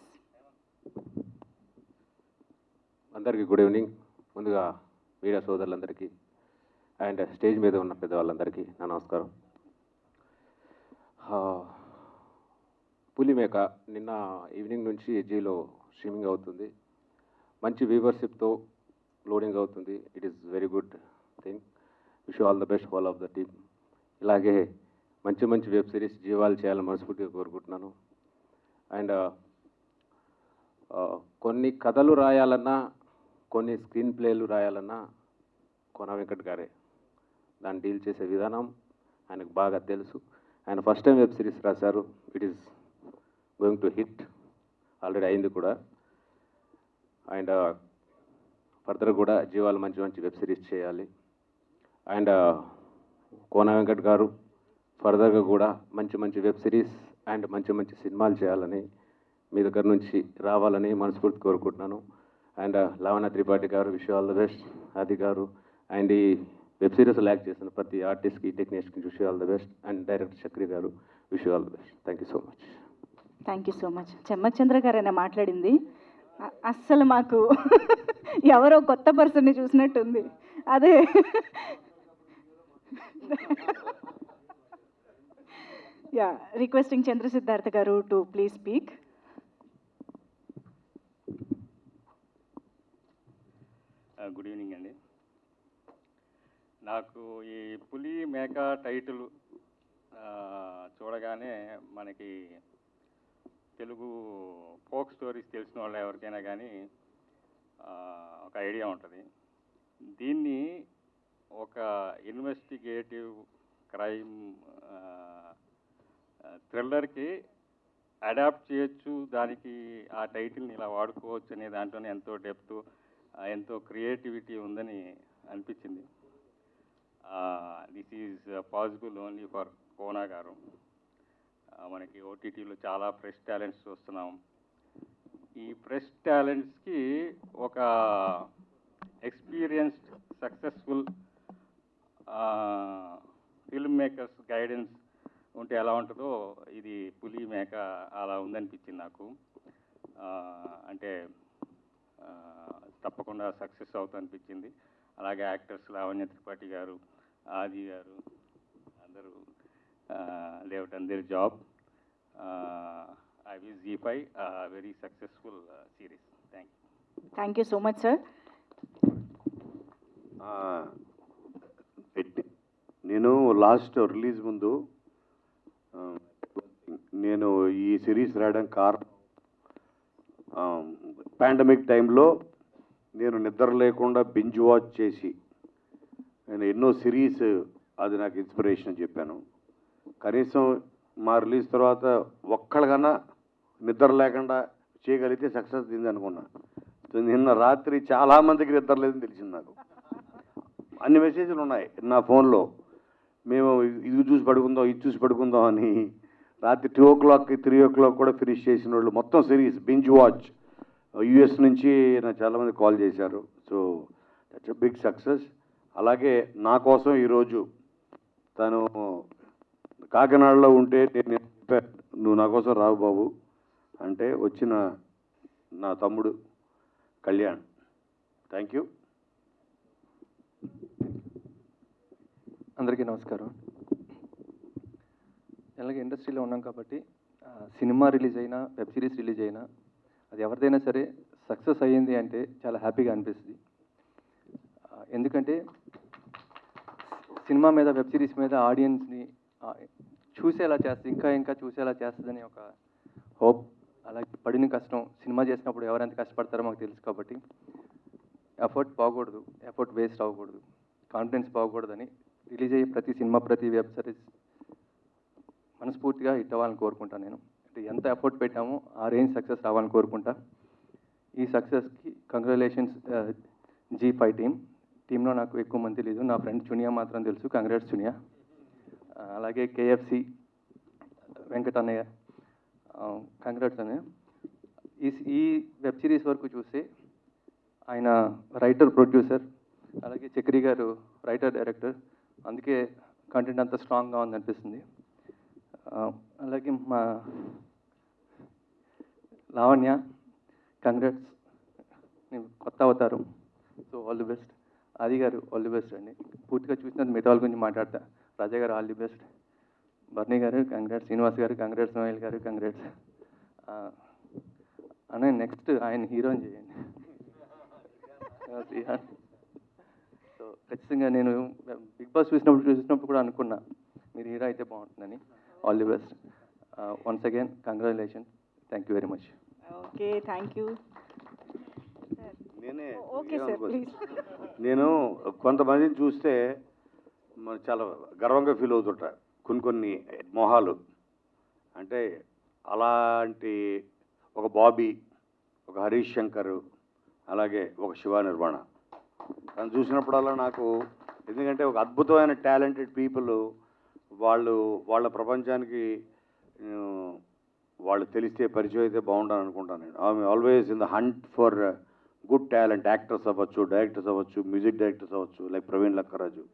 అందరికీ గుడ్ ఈవినింగ్ ముందుగా media సోదరులందరికీ and stage మీద ఉన్న పెద్దవాళ్ళందరికీ నా నమస్కారం. పులిమేక నిన్న ఈవినింగ్ నుంచి జీలో స్ట్రీమింగ్ అవుతుంది. మంచి వ్యూవర్షిప్తో లోడింగ్ అవుతుంది. It is very good thing. Wish all the best all of the team. ఇలాగే మంచి మంచి వెబ్ సిరీస్ జీవాలు చేయాలని మనస్ఫూర్తిగా కోరుకుంటున్నాను. అండ్ కొన్ని కథలు రాయాలన్నా కొన్ని స్క్రీన్ ప్లేలు రాయాలన్నా కోన వెంకట్ గారే. దాన్ని డీల్ చేసే విధానం ఆయనకు బాగా తెలుసు. ఆయన ఫస్ట్ టైం వెబ్ సిరీస్ రాశారు. It is going to hit already అయింది కూడా. అండ్ uh, ఫర్దర్ కూడా జీవాలు మంచి మంచి వెబ్ సిరీస్ చేయాలి. అండ్ uh, కోన వెంకట్ గారు ఫర్దర్గా కూడా మంచి మంచి వెబ్ సిరీస్ అండ్ మంచి మంచి సినిమాలు చేయాలని మీ దగ్గర నుంచి రావాలని మనస్ఫూర్తి కోరుకుంటున్నాను. అండ్ uh, లవణ త్రిపాఠి గారు విష్ ఆల్ ద బెస్ట్ అది గారు అండ్ ఈ వెబ్ సిరీస్ ల్యాక్ చేసిన ప్రతి ఆర్టిస్ట్కి టెక్నీషియన్కి wish all the best. And director Chakri గారు wish all the best. Thank you so much. Thank you so much. Chammak Chandra గారైనా మాట్లాడింది. అస్సలు మాకు ఎవరో కొత్త పర్సన్ని చూసినట్టుంది. అదే యా రిక్వెస్టింగ్ చంద్ర సిద్ధార్థ గారు to please speak. Good evening అండి. నాకు ఈ పులి మేక టైటిల్ చూడగానే మనకి తెలుగు ఫోక్ స్టోరీస్ తెలిసిన వాళ్ళు ఎవరికైనా కానీ ఒక ఐడియా ఉంటుంది. దీన్ని ఒక ఇన్వెస్టిగేటివ్ క్రైమ్ థ్రిల్లర్కి అడాప్ట్ చేయొచ్చు దానికి ఆ టైటిల్ని ఇలా వాడుకోవచ్చు అనే దాంట్లోనే ఎంతో డెప్త్ ఎంతో క్రియేటివిటీ ఉందని అనిపించింది. This is possible only for Kona గారు. మనకి ఓటీటీలో చాలా ఫ్రెష్ టాలెంట్స్ చూస్తున్నాం. ఈ ఫ్రెష్ టాలెంట్స్కి ఒక experienced successful film makers guidance ఉంటే ఎలా ఉంటుందో ఇది పులి మేక అలా ఉందనిపించింది నాకు. అంటే తప్పకుండా సక్సెస్ అవుతా అనిపించింది అలాగే యాక్టర్స్ లావణ్య త్రిపాఠి గారు ఆది గారు అందరూ లేవట్ అందరి job. I wish Zee five very successful series. Thank you. Thank you so much sir నేను లాస్ట్ రిలీజ్ ముందు నేను ఈ సిరీస్ రాయడానికి కారణం పాండమిక్ టైంలో నేను నిద్ర లేకుండా బింజ్ వాచ్ చేసి నేను ఎన్నో సిరీస్ అది నాకు ఇన్స్పిరేషన్ అని చెప్పాను. కనీసం మా రిలీజ్ తర్వాత ఒక్కళ్ళకన్నా నిద్ర లేకుండా చేయగలిగితే సక్సెస్ దింది అనుకున్నా. నిన్న రాత్రి చాలామందికి నిద్ర లేదని తెలిసింది నాకు. అన్ని మెసేజ్లు ఉన్నాయి నా ఫోన్లో. మేము ఇది చూసి పడుకుందాం ఇది చూసి పడుకుందాం అని రాత్రి టూ ఓ క్లాక్కి త్రీ ఓ క్లాక్ కూడా ఫినిష్ చేసిన వాళ్ళు మొత్తం సిరీస్ బింజ్ వాచ్ యుఎస్ నుంచి నాకు చాలామంది కాల్ చేశారు. సో దట్స్ బిగ్ సక్సెస్ అలాగే నా కోసం ఈరోజు తను కాకినాడలో ఉంటే నేను నువ్వు నా కోసం రావు బాబు అంటే వచ్చిన నా తమ్ముడు కళ్యాణ్. థ్యాంక్ యూ అందరికీ నమస్కారం. ఎలాగ ఇండస్ట్రీలో ఉన్నాం కాబట్టి సినిమా రిలీజ్ అయినా వెబ్ సిరీస్ రిలీజ్ అయినా అది ఎవరిదైనా సరే సక్సెస్ అయ్యింది అంటే చాలా హ్యాపీగా అనిపిస్తుంది. ఎందుకంటే సినిమా మీద వెబ్ సిరీస్ మీద ఆడియన్స్ని చూసేలా చేస్తుంది ఇంకా ఇంకా చూసేలా చేస్తుందని ఒక హోప్ అలాగే పడిన కష్టం సినిమా చేసినప్పుడు ఎవరెంత కష్టపడతారో మాకు తెలుసు కాబట్టి ఎఫర్ట్ పోకూడదు ఎఫర్ట్ వేస్ట్ అవ్వకూడదు కాన్ఫిడెన్స్ పోకూడదని రిలీజ్ అయ్యే ప్రతి సినిమా ప్రతి వెబ్ సిరీస్ మనస్ఫూర్తిగా హిట్ అవ్వాలని కోరుకుంటాను నేను. అంటే ఎంత ఎఫర్ట్ పెట్టామో ఆ రేంజ్ సక్సెస్ రావాలని కోరుకుంటా. ఈ సక్సెస్కి కంగ్రాచులేషన్స్ జీ ఫైవ్ టీమ్. టీంలో నాకు ఎక్కువ మంది తెలియదు. నా ఫ్రెండ్ చునియా మాత్రం తెలుసు. కంగ్రాట్స్ చునియా అలాగే కేఎఫ్సి వెంకటన్నయ్య. కంగ్రాట్స్ అన్నయ్య. ఈ ఈ వెబ్ సిరీస్ వరకు చూస్తే ఆయన రైటర్ ప్రొడ్యూసర్ అలాగే చక్రి గారు రైటర్ డైరెక్టర్. అందుకే కంటెంట్ అంత స్ట్రాంగ్గా ఉందనిపిస్తుంది. అలాగే మా లావణ్య కంగ్రాట్స్ కొత్త అవతారం. So all the best. అది గారు ఆల్ ది బెస్ట్ అండి. పూర్తిగా చూసిన మిగతా గురించి మాట్లాడతా. రాజా గారు ఆల్ ది బెస్ట్. బర్నీ గారు కంగ్రాట్స్. శ్రీనివాస్ గారు కంగ్రాట్స్. నోయల్ గారు కంగ్రాట్స్. అనే నెక్స్ట్ ఆయన హీరోని చేయండి. సో ఖచ్చితంగా నేను బిగ్ బాస్ చూసినప్పుడు చూసినప్పుడు కూడా అనుకున్నా మీరు హీరో అయితే బాగుంటుందని. All the best. Once again congratulation thank you very much okay thank you నేనే నేను కొంతమందిని చూస్తే మరి చాలా గర్వంగా ఫీల్ అవుతుంటా. కొన్ని కొన్ని మొహాలు. అంటే అలాంటి ఒక బాబీ ఒక హరీష్ శంకర్ అలాగే ఒక శివ నిర్మాణ తను చూసినప్పుడల్లా నాకు ఎందుకంటే ఒక అద్భుతమైన టాలెంటెడ్ పీపుల్ వాళ్ళు వాళ్ళ ప్రపంచానికి వాళ్ళు తెలిస్తే పరిచయం అయితే బాగుండాలని అనుకుంటాను నేను always in the hunt for good talent actors అవ్వచ్చు డైరెక్టర్స్ అవ్వచ్చు మ్యూజిక్ డైరెక్టర్స్ అవ్వచ్చు లైక్ ప్రవీణ్ లక్కరాజు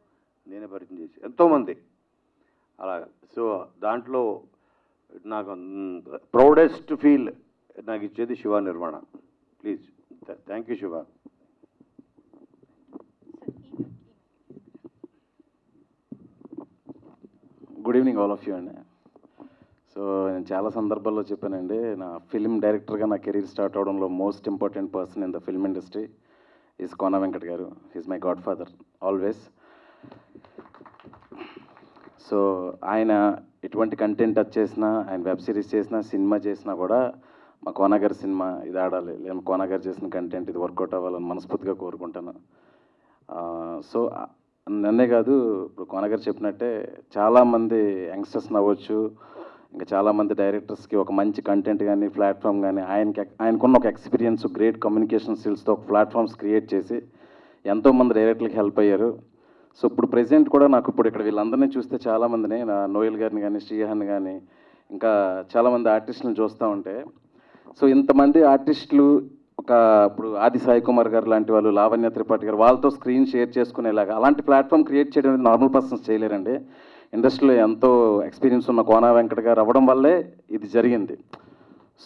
నేనే పరిచయం చేసి ఎంతోమంది. అలా సో దాంట్లో నాకు ప్రౌడెస్ట్ ఫీల్ నాకు ఇచ్చేది Shiva Nirmana please thank you Shiva. Good evening all of you అండి సో నేను చాలా సందర్భాల్లో చెప్పానండి నా ఫిల్మ్ డైరెక్టర్గా నా career start అవడంలో most important person in the film industry is Kona Venkat గారు. Is my godfather always so ఆయన ఎటువంటి కంటెంట్ టచ్ చేసినా ఆయన వెబ్ సిరీస్ చేసినా సినిమా చేసినా కూడా మా కోనాగారి సినిమా ఇది ఆడాలి. లేదా కోనగారు చేసిన కంటెంట్ ఇది వర్కౌట్ అవ్వాలని మనస్ఫూర్తిగా కోరుకుంటాను. సో నన్నే కాదు ఇప్పుడు కోనగారు చెప్పినట్టే చాలామంది యంగ్స్టర్స్ నవ్వచ్చు ఇంకా చాలామంది డైరెక్టర్స్కి ఒక మంచి కంటెంట్ కానీ ప్లాట్ఫామ్ కానీ ఆయనకి ఆయనకున్న ఒక ఎక్స్పీరియన్స్ గ్రేట్ కమ్యూనికేషన్ స్కిల్స్తో ఒక ప్లాట్ఫామ్స్ క్రియేట్ చేసి ఎంతోమంది డైరెక్టర్లకు హెల్ప్ అయ్యారు. సో ఇప్పుడు ప్రెసెంట్ కూడా నాకు ఇప్పుడు ఇక్కడ వీళ్ళందరినీ చూస్తే చాలామందిని నా నోయల్ గారిని కానీ శ్రీహాన్ కానీ ఇంకా చాలామంది ఆర్టిస్టులను చూస్తూ ఉంటే సో ఇంతమంది ఆర్టిస్టులు ఒక ఇప్పుడు ఆది సాయి కుమార్ గారు లాంటి వాళ్ళు లావణ్య త్రిపాఠి గారు వాళ్ళతో స్క్రీన్ షేర్ చేసుకునేలాగా అలాంటి ప్లాట్ఫామ్ క్రియేట్ చేయడం నార్మల్ పర్సన్స్ చేయలేరండి. ఇండస్ట్రీలో ఎంతో ఎక్స్పీరియన్స్ ఉన్న కోనా వెంకట గారు అవ్వడం వల్లే ఇది జరిగింది.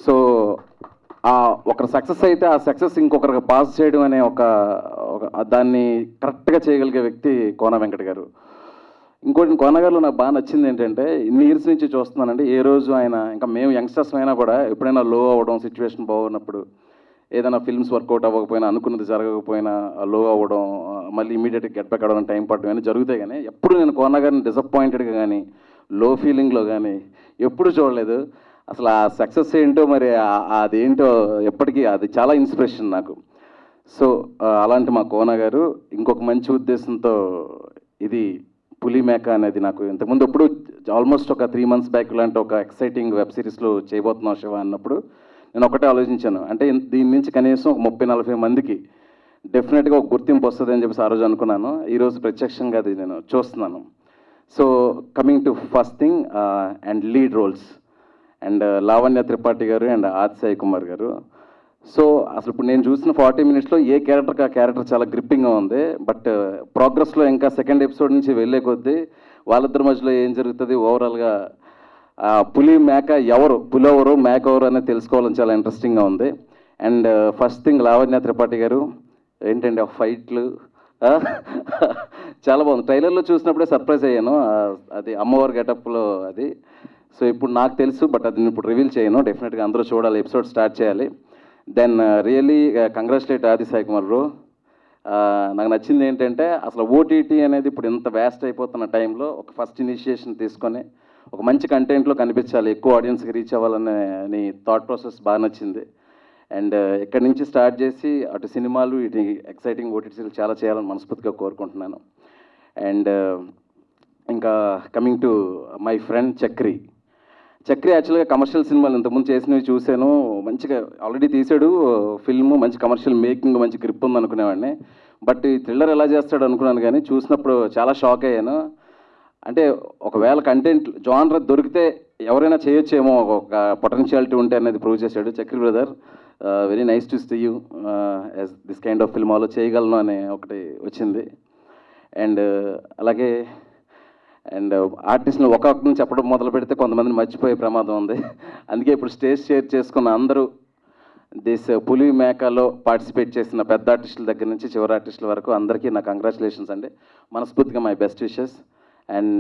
సో ఆ ఒకరు సక్సెస్ అయితే ఆ సక్సెస్ ఇంకొకరికి పాస్ చేయడం అనే ఒక దాన్ని కరెక్ట్గా చేయగలిగే వ్యక్తి కోన వెంకట గారు. ఇంకోటి కోనగారులో నాకు బాగా నచ్చింది ఏంటంటే ఇన్ని ఇయర్స్ నుంచి చూస్తున్నానండి ఏ రోజు ఆయన ఇంకా మేము యంగ్స్టర్స్ అయినా కూడా ఎప్పుడైనా లో అవ్వడం సిచ్యువేషన్ బాగున్నప్పుడు ఏదైనా ఫిల్మ్స్ వర్కౌట్ అవ్వకపోయినా అనుకున్నది జరగకపోయినా లో అవ్వడం మళ్ళీ ఇమీడియట్గా గెట్ బ్యాక్ అవ్వడం టైం పడడం అని జరుగుతాయి కానీ ఎప్పుడు నేను కోనగారిని డిసప్పాయింటెడ్గా కానీ లో ఫీలింగ్లో కానీ ఎప్పుడు చూడలేదు. అసలు ఆ సక్సెస్ ఏంటో మరి అదేంటో ఎప్పటికీ అది చాలా ఇన్స్పిరేషన్ నాకు. సో అలాంటి మా కోన గారు ఇంకొక మంచి ఉద్దేశంతో ఇది పులి మేక అనేది నాకు ఇంతకుముందు ఎప్పుడు ఆల్మోస్ట్ ఒక త్రీ మంత్స్ బ్యాక్ లాంటి ఒక ఎక్సైటింగ్ వెబ్ సిరీస్లో చేయబోతున్నాం శివ అన్నప్పుడు నేను ఒకటే ఆలోచించాను. అంటే దీని నుంచి కనీసం ఒక ముప్పై నలభై మందికి డెఫినెట్గా ఒక గుర్తింపు వస్తుంది అని చెప్పేసి ఆ రోజు అనుకున్నాను. ఈరోజు ప్రత్యక్షంగా అది నేను చూస్తున్నాను. So coming to first thing and lead roles and Lavanya Tripathi గారు అండ్ ఆది సాయి కుమార్ గారు. సో అసలు ఇప్పుడు నేను చూసిన ఫార్టీ మినిట్స్లో ఏ క్యారెక్టర్కి ఆ క్యారెక్టర్ చాలా గ్రిప్పింగ్గా ఉంది. బట్ ప్రోగ్రెస్లో uh, ఇంకా సెకండ్ ఎపిసోడ్ నుంచి వెళ్ళే కొద్దీ వాళ్ళిద్దరి మధ్యలో ఏం జరుగుతుంది? ఓవరాల్గా పులి మేక ఎవరు? పులి ఎవరు మేక ఎవరు అనేది తెలుసుకోవాలని చాలా ఇంట్రెస్టింగ్గా ఉంది. And first thing Lavanya Tripathi గారు ఏంటండి ఆ ఫైట్లు? చాలా బాగుంది. ట్రైలర్లో చూసినప్పుడే సర్ప్రైజ్ అయ్యాను. అది అమ్మవారి గెటప్లో అది. సో ఇప్పుడు నాకు తెలుసు బట్ అది నేను ఇప్పుడు రివీల్ చేయను. డెఫినెట్గా అందరూ చూడాలి. ఎపిసోడ్ స్టార్ట్ చేయాలి. Then really congratulate Aadi Sai Kumar bro. నాకు నచ్చింది ఏంటంటే అసలు ఓటీటీ అనేది ఇప్పుడు ఇంత వేస్ట్ అయిపోతున్న టైంలో ఒక ఫస్ట్ ఇనిషియేషన్ తీసుకొని ఒక మంచి కంటెంట్లో కనిపించాలి. ఎక్కువ ఆడియన్స్కి రీచ్ అవ్వాలనే నీ థాట్ ప్రాసెస్ బాగా నచ్చింది. అండ్ ఇక్కడి నుంచి స్టార్ట్ చేసి అటు సినిమాలు ఇటు ఎక్సైటింగ్ ఓటీటీలు చాలా చేయాలని మనస్ఫూర్తిగా కోరుకుంటున్నాను. అండ్ ఇంకా coming to my friend Chakri. Chakri యాక్చువల్గా కమర్షియల్ సినిమాలు ఇంతకుముందు చేసినవి చూశాను. మంచిగా ఆల్రెడీ తీసాడు ఫిల్మ్ మంచి కమర్షియల్ మేకింగ్ మంచి గ్రిప్ ఉంది అనుకునేవాడిని బట్ ఈ థ్రిల్లర్ ఎలా చేస్తాడు అనుకున్నాను కానీ చూసినప్పుడు చాలా షాక్ అయ్యాను. అంటే ఒకవేళ కంటెంట్ జానర్ దొరికితే ఎవరైనా చేయొచ్చేమో ఒక పొటెన్షియాలిటీ ఉంటే అనేది ప్రూవ్ చేశాడు Chakri brother. Very nice to see you as this kind of film ఆలో చేయగలను అనే ఒకటి వచ్చింది. అండ్ అలాగే అండ్ ఆర్టిస్ట్ని ఒక్కొక్కరిని చెప్పడం మొదలు పెడితే కొంతమందిని మర్చిపోయే ప్రమాదం ఉంది. అందుకే ఇప్పుడు స్టేజ్ షేర్ చేసుకున్న అందరూ దిస్ పులి మేకలో పార్టిసిపేట్ చేసిన పెద్ద ఆర్టిస్టుల దగ్గర నుంచి చివరి ఆర్టిస్టుల వరకు అందరికీ నా కంగ్రాచులేషన్స్ అండి. మనస్ఫూర్తిగా my best wishes and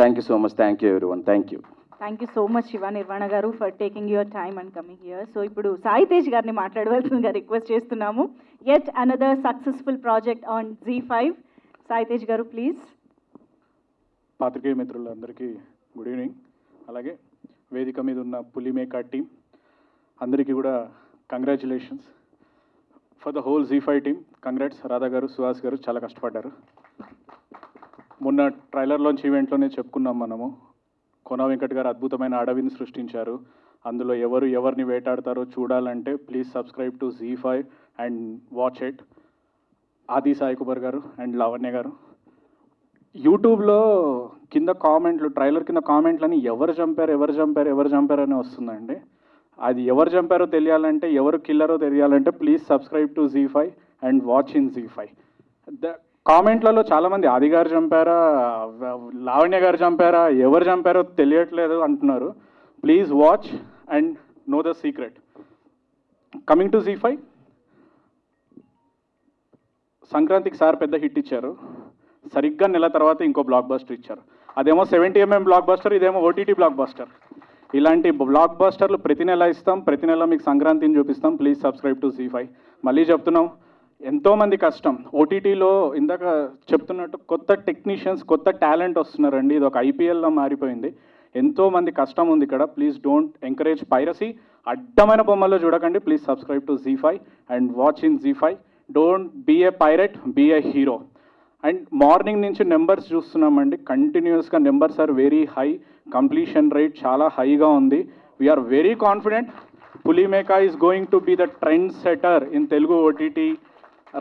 thank you so much thank you everyone thank you thank you so much Shiva Nirvana గారు for taking your time and coming here so ఇప్పుడు సాయి తేజ్ గారిని మాట్లాడవలసిందిగా రిక్వెస్ట్ చేస్తున్నాము. At another successful project on Zee five Sai Tej గారు please పాత్రికేయ మిత్రులందరికీ good evening అలాగే వేదిక మీద ఉన్న పులిమేకా టీం అందరికీ కూడా congratulations for the whole Zee five team congrats Radha గారు సుహాస్ గారు చాలా కష్టపడ్డారు. మొన్న ట్రైలర్లోంచి ఈవెంట్లోనే చెప్పుకున్నాం మనము. కొన వెంకట్ గారు అద్భుతమైన అడవిని సృష్టించారు. అందులో ఎవరు ఎవరిని వేటాడతారో చూడాలంటే please subscribe to Zee five and watch it Aadi Sai Kumar గారు అండ్ లావణ్య గారు. యూట్యూబ్లో కింద కామెంట్లు ట్రైలర్ కింద కామెంట్లని ఎవరు చంపారు ఎవరు చంపారు ఎవరు చంపారు అని వస్తుందండి. అది ఎవరు చంపారో తెలియాలంటే ఎవరు కిల్లరో తెలియాలంటే please subscribe to Zee five and watch in Zee five the కామెంట్లలో చాలామంది ఆది గారు చంపారా లావణ్య గారు చంపారా ఎవరు చంపారో తెలియట్లేదు అంటున్నారు. Please watch and know the secret coming to Zee five సంక్రాంతికి సార్ పెద్ద హిట్ ఇచ్చారు. సరిగ్గా నెల తర్వాత ఇంకో బ్లాక్ బస్టర్ ఇచ్చారు. అదేమో సెవెంటీ ఎంఎం బ్లాక్ బస్టర్ ఇదేమో ఓటీటీ బ్లాక్ బస్టర్ ఇలాంటి బ్లాక్ బస్టర్లు ప్రతి నెల ఇస్తాం. ప్రతి నెల మీకు సంక్రాంతిని చూపిస్తాం. Please subscribe to Zee five మళ్ళీ చెప్తున్నాం. ఎంతోమంది కష్టం. ఓటీటీలో ఇందాక చెప్తున్నట్టు కొత్త టెక్నీషియన్స్ కొత్త టాలెంట్ వస్తున్నారండి. ఇది ఒక ఐపీఎల్లో మారిపోయింది. ఎంతోమంది కష్టం ఉంది ఇక్కడ. Please don't encourage piracy. అడ్డమైన బొమ్మల్లో చూడకండి. Please subscribe to Zee five and watch in Zee five. Don't be a pirate be a hero. And morning నుంచి నెంబర్స్ చూస్తున్నామండి. కంటిన్యూస్గా numbers are very high. Completion rate చాలా హైగా ఉంది. We're very confident. Pulimeka is going to be the trend setter in Telugu OTT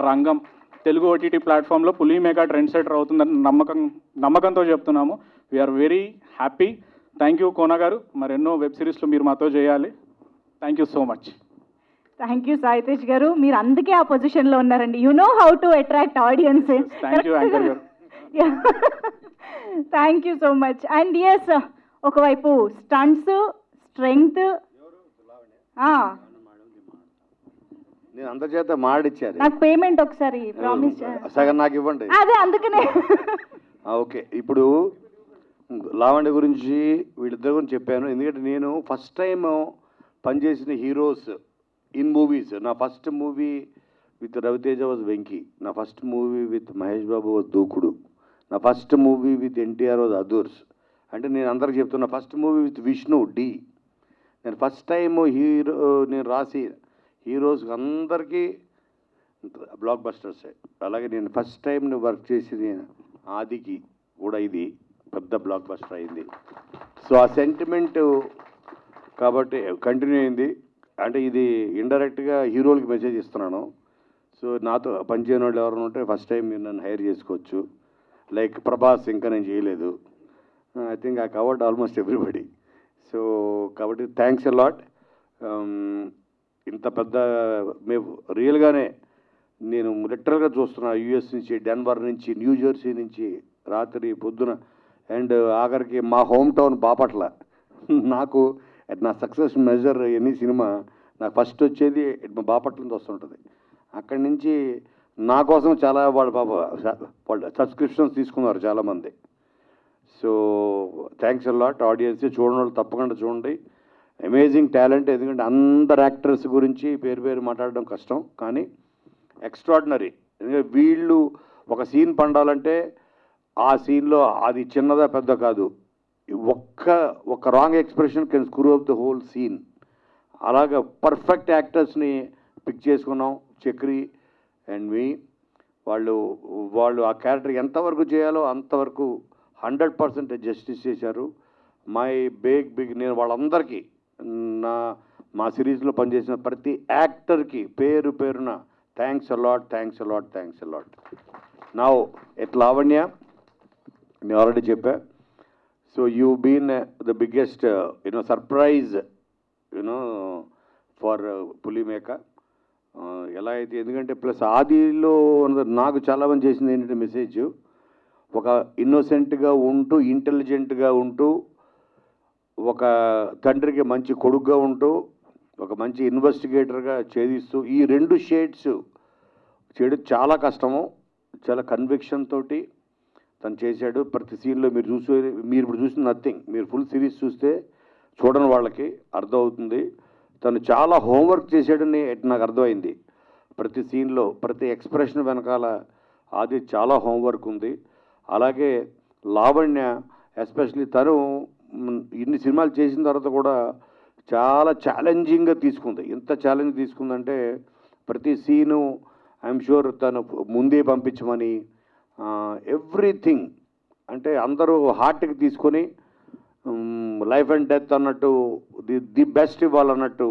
రంగం. Telugu OTT ప్లాట్ఫామ్లో పులిమేకా trend setter అవుతుందని నమ్మకం నమ్మకంతో చెప్తున్నాము. We're very happy thank you Kona గారు. మరెన్నో వెబ్ సిరీస్లు మీరు మాతో చేయాలి. Thank you so much thank you Saitej గారు. మీరు అందుకే ఆ పొజిషన్లో ఉన్నారండి. You know how to attract audience thank you anchor గారు. Thank you so much and yes ఒకవైపు స్టంట్స్ స్ట్రెంగ్త్ నేను అందరి చేత మాడిచ్చారు. నాకు పేమెంట్ ఒకసారి ప్రామిస్ సగం నాకు ఇవ్వండి. అదే అందుకనే. ఓకే. ఇప్పుడు లావణ్య గురించి వీళ్ళిద్దరి గురించి చెప్పాను. ఎందుకంటే నేను ఫస్ట్ టైం పనిచేసిన హీరోస్ ఇన్ మూవీస్. నా first movie with Raviteja was Venky. నా first movie with Mahesh Babu was Dookudu. నా first movie with NTR was Adhurs. అంటే నేను అందరికి చెప్తున్నా first movie with Vishnu Dhee. నేను ఫస్ట్ టైం హీరో నేను రాసి హీరోస్కి అందరికీ బ్లాక్ బస్టర్సే. అలాగే నేను ఫస్ట్ టైం నువ్వు వర్క్ చేసింది ఆదికి కూడా ఇది పెద్ద బ్లాక్ బస్టర్ అయింది. సో ఆ సెంటిమెంట్ కాబట్టి కంటిన్యూ అయింది. అంటే ఇది ఇండైరెక్ట్గా హీరోలకి మెసేజ్ ఇస్తున్నాను. సో నాతో పనిచేయని వాళ్ళు ఎవరైనా ఉంటే ఫస్ట్ టైం మీరు నన్ను హైర్ చేసుకోవచ్చు. లైక్ ప్రభాస్ ఇంకా నేను చేయలేదు. I think I covered almost everybody. So కాబట్టి థ్యాంక్స్ అ లాట్. ఇంత పెద్ద మేము రియల్గానే నేను లిటరల్గా చూస్తున్నా యూఎస్ నుంచి డెన్వర్ నుంచి న్యూజెర్సీ నుంచి రాత్రి పొద్దున అండ్ ఆఖరికి మా హోమ్ టౌన్ బాపట్ల. నాకు నా సక్సెస్ మెజర్ ఎనీ సినిమా నాకు ఫస్ట్ వచ్చేది మా బాపట్ల నుంచి వస్తుంటుంది. అక్కడి నుంచి నా కోసం చాలా వాళ్ళ పాప వాళ్ళు సబ్స్క్రిప్షన్స్ తీసుకున్నారు చాలామంది. సో థ్యాంక్స్ లాట్ ఆడియన్స్ చూడండి వాళ్ళు తప్పకుండా చూడండి. అమేజింగ్ టాలెంట్ ఎందుకంటే అందరు యాక్టర్స్ గురించి పేరు పేరు మాట్లాడడం కష్టం. కానీ ఎక్స్ట్రాడినరీ ఎందుకంటే వీళ్ళు ఒక సీన్ పండాలంటే ఆ సీన్లో అది చిన్నదా పెద్ద కాదు. ఒక్క ఒక wrong expression can screw up the whole scene అలాగే పర్ఫెక్ట్ యాక్టర్స్ని పిక్ చేసుకున్నాం చక్రి అండ్ మీ వాళ్ళు వాళ్ళు ఆ క్యారెక్టర్ ఎంతవరకు చేయాలో అంతవరకు హండ్రెడ్ పర్సెంట్ జస్టిస్ చేశారు. మై బిగ్ బిగ్ నేను వాళ్ళందరికీ నా మా సిరీస్లో పనిచేసిన ప్రతి యాక్టర్కి పేరు పేరున thanks a lot thanks a lot thanks a lot నా ఎట్ లావణ్య నేను ఆల్రెడీ చెప్పా. So you been the biggest you know surprise you know for Pulimeka. Uh, ఎలా అయితే ఎందుకంటే ప్లస్ ఆదిలో నాకు చాలా మంది చేసింది ఏంటంటే మెసేజ్ ఒక ఇన్నోసెంట్గా ఉంటూ ఇంటెలిజెంట్గా ఉంటూ ఒక తండ్రికి మంచి కొడుగ్గా ఉంటూ ఒక మంచి ఇన్వెస్టిగేటర్గా ఛేదిస్తూ ఈ రెండు షేడ్స్ చేయడం చాలా కష్టము. చాలా కన్విక్షన్ తోటి తను చేశాడు. ప్రతి సీన్లో మీరు చూసే మీరు ఇప్పుడు చూసిన నథింగ్ మీరు ఫుల్ సిరీస్ చూస్తే చూడని వాళ్ళకి అర్థమవుతుంది. తను చాలా హోంవర్క్ చేశాడని నాకు అర్థమైంది. ప్రతి సీన్లో ప్రతి ఎక్స్ప్రెషన్ వెనకాల అది చాలా హోంవర్క్ ఉంది. అలాగే లావణ్య ఎస్పెషలీ తను ఇన్ని సినిమాలు చేసిన తర్వాత కూడా చాలా ఛాలెంజింగ్గా తీసుకుంది. ఎంత ఛాలెంజ్ తీసుకుందంటే ప్రతి సీను ఐఎమ్ షూర్ తను ముందే పంపించమని ఎవ్రీథింగ్ అంటే అందరూ హార్ట్కి తీసుకొని లైఫ్ అండ్ డెత్ అన్నట్టు ది ది బెస్ట్ ఇవ్వాలన్నట్టు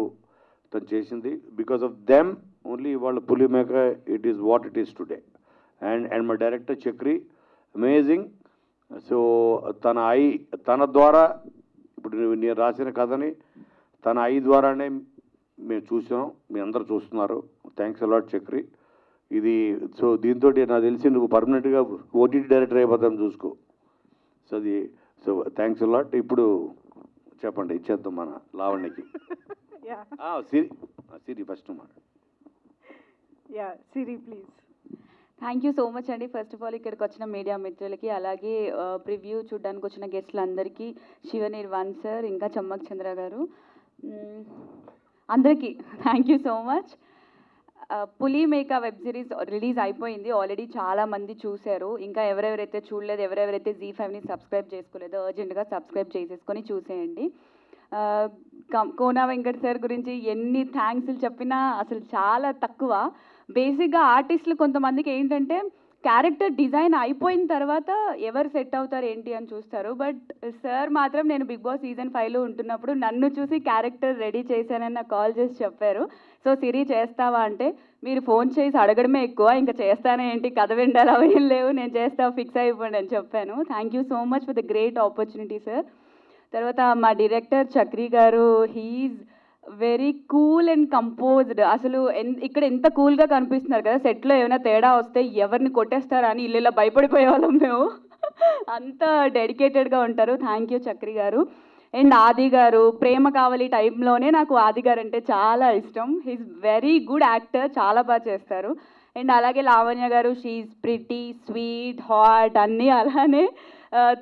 తను చేసింది. బికాస్ ఆఫ్ దెమ్ ఓన్లీ వాళ్ళ Puli Meka it is what it is today and and my director Chakri amazing so తన ఐ తన ద్వారా ఇప్పుడు నేను- రాసిన కథని తన ఐ ద్వారానే మేము చూసాం మీ అందరూ చూస్తున్నారు. Thanks a lot Chakri. ఇది సో దీంతో నాకు తెలిసి నువ్వు పర్మనెంట్గా ఓటీటీ డైరెక్టర్ అయిపోతాను చూసుకో. సో అది సో థ్యాంక్స్ అలాట్ ఇప్పుడు చెప్పండి ఇచ్చేద్దాం మన లావణ్యకి. సిరి సిరి ఫస్ట్ మాట yeah Siri please thank you so much అండి. ఫస్ట్ ఆఫ్ ఆల్ ఇక్కడికి వచ్చిన మీడియా మిత్రులకి అలాగే ప్రివ్యూ చూడడానికి వచ్చిన గెస్ట్లందరికీ శివనిర్వాణ్ సార్ ఇంకా చమ్మక్ చంద్ర గారు. అందరికీ thank you so much Puli Meka web series release అయిపోయింది. ఆల్రెడీ చాలామంది చూశారు. ఇంకా ఎవరెవరైతే చూడలేదు ఎవరెవరైతే జీ ఫైవ్ని సబ్స్క్రైబ్ చేసుకోలేదో అర్జెంటుగా సబ్స్క్రైబ్ చేసేసుకొని చూసేయండి. కోనా వెంకట్ సార్ గురించి ఎన్ని థ్యాంక్స్లు చెప్పినా అసలు చాలా తక్కువ. బేసిక్గా ఆర్టిస్టులు కొంతమందికి ఏంటంటే క్యారెక్టర్ డిజైన్ అయిపోయిన తర్వాత ఎవరు సెట్ అవుతారు ఏంటి అని చూస్తారు. బట్ సార్ మాత్రం నేను బిగ్ బాస్ సీజన్ ఫైవ్లో ఉంటున్నప్పుడు నన్ను చూసి క్యారెక్టర్ రెడీ చేశానని నాకు కాల్ చేసి చెప్పారు. సో సిరి చేస్తావా అంటే మీరు ఫోన్ చేసి అడగడమే ఎక్కువ ఇంకా చేస్తానే ఏంటి? కథ విండాలి అవి ఏం లేవు నేను చేస్తా ఫిక్స్ అయిపోండి అని చెప్పాను. Thank you so much for the great opportunity sir. తర్వాత మా డైరెక్టర్ చక్రి గారు he's very cool and composed అసలు ఎన్- ఇక్కడ ఎంత కూల్గా కనిపిస్తున్నారు కదా సెట్లో ఏమైనా తేడా వస్తే ఎవరిని కొట్టేస్తారా అని ఇల్లు ఇలా భయపడిపోయే వాళ్ళం మేము. అంత డెడికేటెడ్గా ఉంటారు. థ్యాంక్ యూ చక్రి గారు. అండ్ ఆది గారు ప్రేమ కావాలి టైంలోనే నాకు ఆది గారు అంటే చాలా ఇష్టం. హీస్ వెరీ గుడ్ యాక్టర్ చాలా బాగా చేస్తారు. అండ్ అలాగే లావణ్య గారు షీఈ్ ప్రిటీ స్వీట్ హాట్ అన్నీ అలానే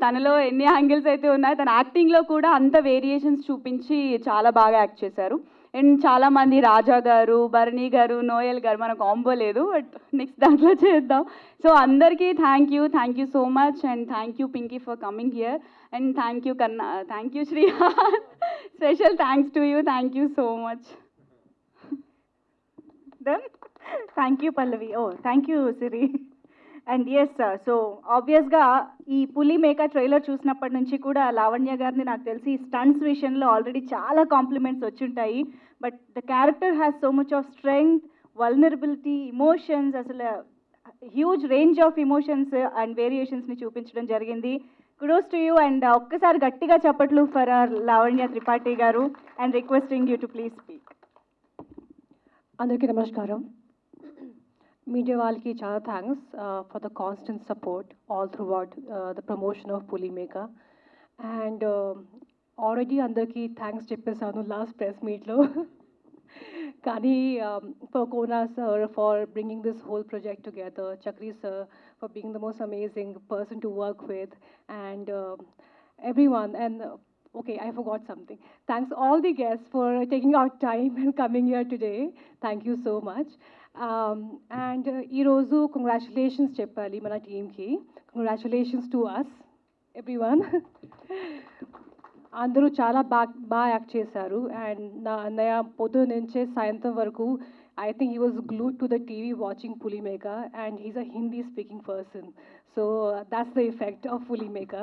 తనలో ఎన్ని యాంగిల్స్ అయితే ఉన్నాయో తన యాక్టింగ్లో కూడా అంత వేరియేషన్స్ చూపించి చాలా బాగా యాక్ట్ చేశారు. అండ్ చాలామంది రాజా గారు భరణి గారు నోయల్ గారు మన కాంబో లేదు బట్ నెక్స్ట్ దాంట్లో చేద్దాం. సో అందరికీ thank you thank you so much and thank you Pinky for coming here and thank you Kanna thank you Sri special thanks to you thank you so much then thank you Pallavi oh thank you Siri and yes so ఆబ్వియస్గా ఈ పులి మేక trailer చూసినప్పటి నుంచి కూడా లావణ్య గారిని నాకు తెలిసి స్టంట్స్ విషయంలో ఆల్రెడీ చాలా compliments వచ్చుంటాయి. But the character has so much of strength vulnerability emotions అసలు huge range of emotions and వేరియేషన్స్ని చూపించడం జరిగింది. కుడోస్ టు యూ అండ్ ఒక్కసారి గట్టిగా చెప్పట్లు for our Lavanya Tripathi garu and requesting you to please speak అందరికీ నమస్కారం. Media వాళ్ళకి చాలా thanks for the constant support all throughout the promotion of Puli Meka and already అందరికీ thanks చెప్పేశాను last press మీట్లో కానీ for Kona sir for bringing this whole project together Chakri sir for being the most amazing person to work with and everyone and uh, okay i forgot something thanks all the guests for taking out time and coming here today thank you so much And ఈరోజు congratulations చెప్పాలి మన టీమ్కి. Congratulations to us everyone అందరూ చాలా బాగా బాగా act చేశారు. And నా అన్నయ్య పొద్దున నుంచే సాయంత్రం వరకు I think he was glued to the TV watching Puli Meka and he's a Hindi speaking person so that's the effect of Puli Meka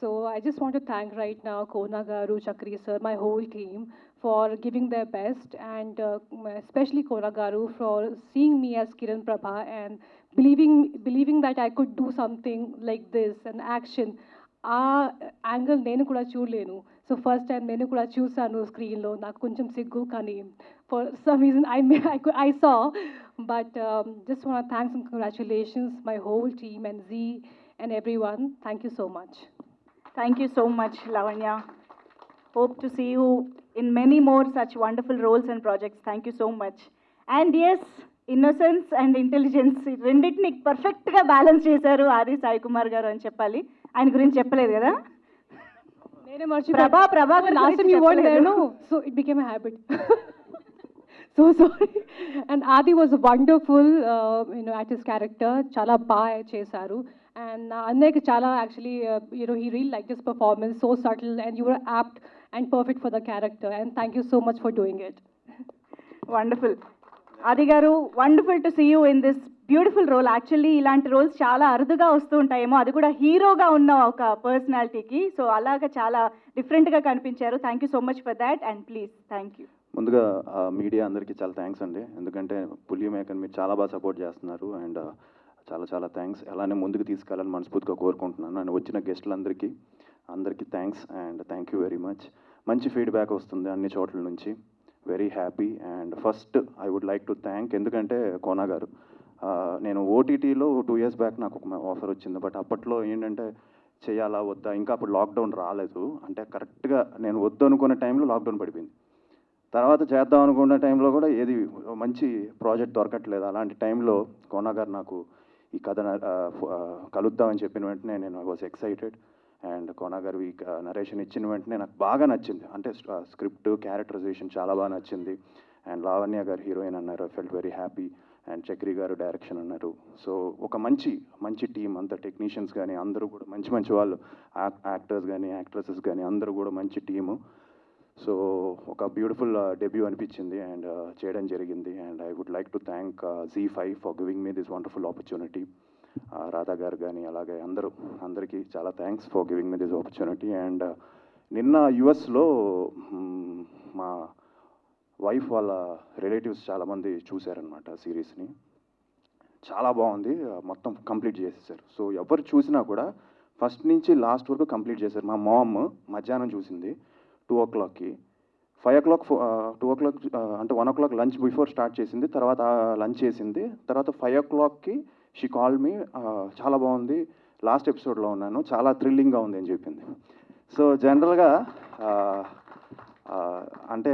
so I just want to thank right నా Kona garu Chakri sir my whole team for giving their best and uh, especially Kona Garu for seeing me as Kiran Prabha and believing believing that I could do something like this, an action. ఆ angle నేను కూడా చూడలేను so first time నేను కూడా చూసాను స్క్రీన్లో నాకు కొంచెం సిగ్గు కానీ for some reason I may I saw but just want thanks and congratulations my whole team and Zee and everyone thank you so much Thank you so much, Lavanya. Hope to see you in many more such wonderful roles and projects. Thank you so much. And yes, innocence and intelligence ఈ రెండింటిని పర్ఫెక్ట్గా balance చేశారు ఆది సాయి కుమార్ గారు అని చెప్పాలి. ఆయన గురించి చెప్పలేదు కదా? నేనే మర్చిపోయాను. Prabha Prabhakar last so it became habit so sorry and Aadi was wonderful you know act his character చాలా బాగా చేశారు. అండ్ నా అన్నయ్యకి చాలా actually you know he real like this performance so subtle and you are apt and perfect for the character and thank you so much for doing it wonderful Aadi garu wonderful to see you in this beautiful role actually ఇలాంటి roles చాలా అరుదుగా వస్తూ ఉంటాయేమో. అది కూడా హీరోగా ఉన్న ఒక పర్సనాలిటీకి సో అలాగా చాలా డిఫరెంట్గా కనిపించారు. Thank you so much for that and please thank you ముందుగా మీడియా అందరికీ చాలా థ్యాంక్స్ అండి. ఎందుకంటే పులి మేకని మీరు చాలా బాగా సపోర్ట్ చేస్తున్నారు. అండ్ చాలా చాలా థ్యాంక్స్ అలానే ముందుకు తీసుకెళ్ళాలని మనస్ఫూర్తిగా కోరుకుంటున్నాను. అండ్ వచ్చిన గెస్టులందరికీ అందరికీ thanks and thank you very much మంచి ఫీడ్బ్యాక్ వస్తుంది అన్ని చోట్ల నుంచి. Very happy and first I would like to thank ఎందుకంటే కోనా గారు నేను ఓటీటీలో టూ ఇయర్స్ బ్యాక్ నాకు ఒక ఆఫర్ వచ్చింది. బట్ అప్పట్లో ఏంటంటే చేయాలా వద్దా? ఇంకా అప్పుడు లాక్డౌన్ రాలేదు. అంటే కరెక్ట్గా నేను వద్దు అనుకునే టైంలో లాక్డౌన్ పడిపోయింది. తర్వాత చేద్దాం అనుకున్న టైంలో కూడా ఏది మంచి ప్రాజెక్ట్ దొరకట్లేదు. అలాంటి టైంలో కోనా గారు నాకు ఈ కథ కలుద్దామని చెప్పిన వెంటనే నేను I was excited and Kona garu ఈ నరేషన్ ఇచ్చిన వెంటనే నాకు బాగా నచ్చింది. అంటే స్క్రిప్ట్ క్యారెక్టరైజేషన్ చాలా బాగా నచ్చింది. అండ్ లావణ్య గారు హీరోయిన్ అన్నారు I felt very happy. And Chakri garu direction అన్నారు. సో ఒక మంచి మంచి టీం అంత టెక్నీషియన్స్ కానీ అందరూ కూడా మంచి మంచి వాళ్ళు యాక్టర్స్ కానీ యాక్ట్రసెస్ కానీ అందరూ కూడా మంచి టీము. సో ఒక బ్యూటిఫుల్ డెబ్యూ అనిపించింది అండ్ చేయడం జరిగింది. And I would like to thank Zee five for giving me this wonderful opportunity. Radha garu కానీ అలాగే అందరూ అందరికీ చాలా thanks for giving me this opportunity and నిన్న యుఎస్లో మా వైఫ్ వాళ్ళ రిలేటివ్స్ చాలామంది చూశారనమాట సిరీస్ని చాలా బాగుంది మొత్తం కంప్లీట్ చేసేసారు. సో ఎవరు చూసినా కూడా ఫస్ట్ నుంచి లాస్ట్ వరకు కంప్లీట్ చేశారు. మా మామ్ మధ్యాహ్నం చూసింది టూ ఓ క్లాక్కి five o'clock two o'clock అంటే one o'clock lunch before start చేసింది తర్వాత లంచ్ చేసింది. తర్వాత ఫైవ్ ఓ క్లాక్కి షీ కాల్ మీ చాలా బాగుంది. లాస్ట్ ఎపిసోడ్లో ఉన్నాను. చాలా థ్రిల్లింగ్గా ఉంది అని చెప్పింది. సో జనరల్గా అంటే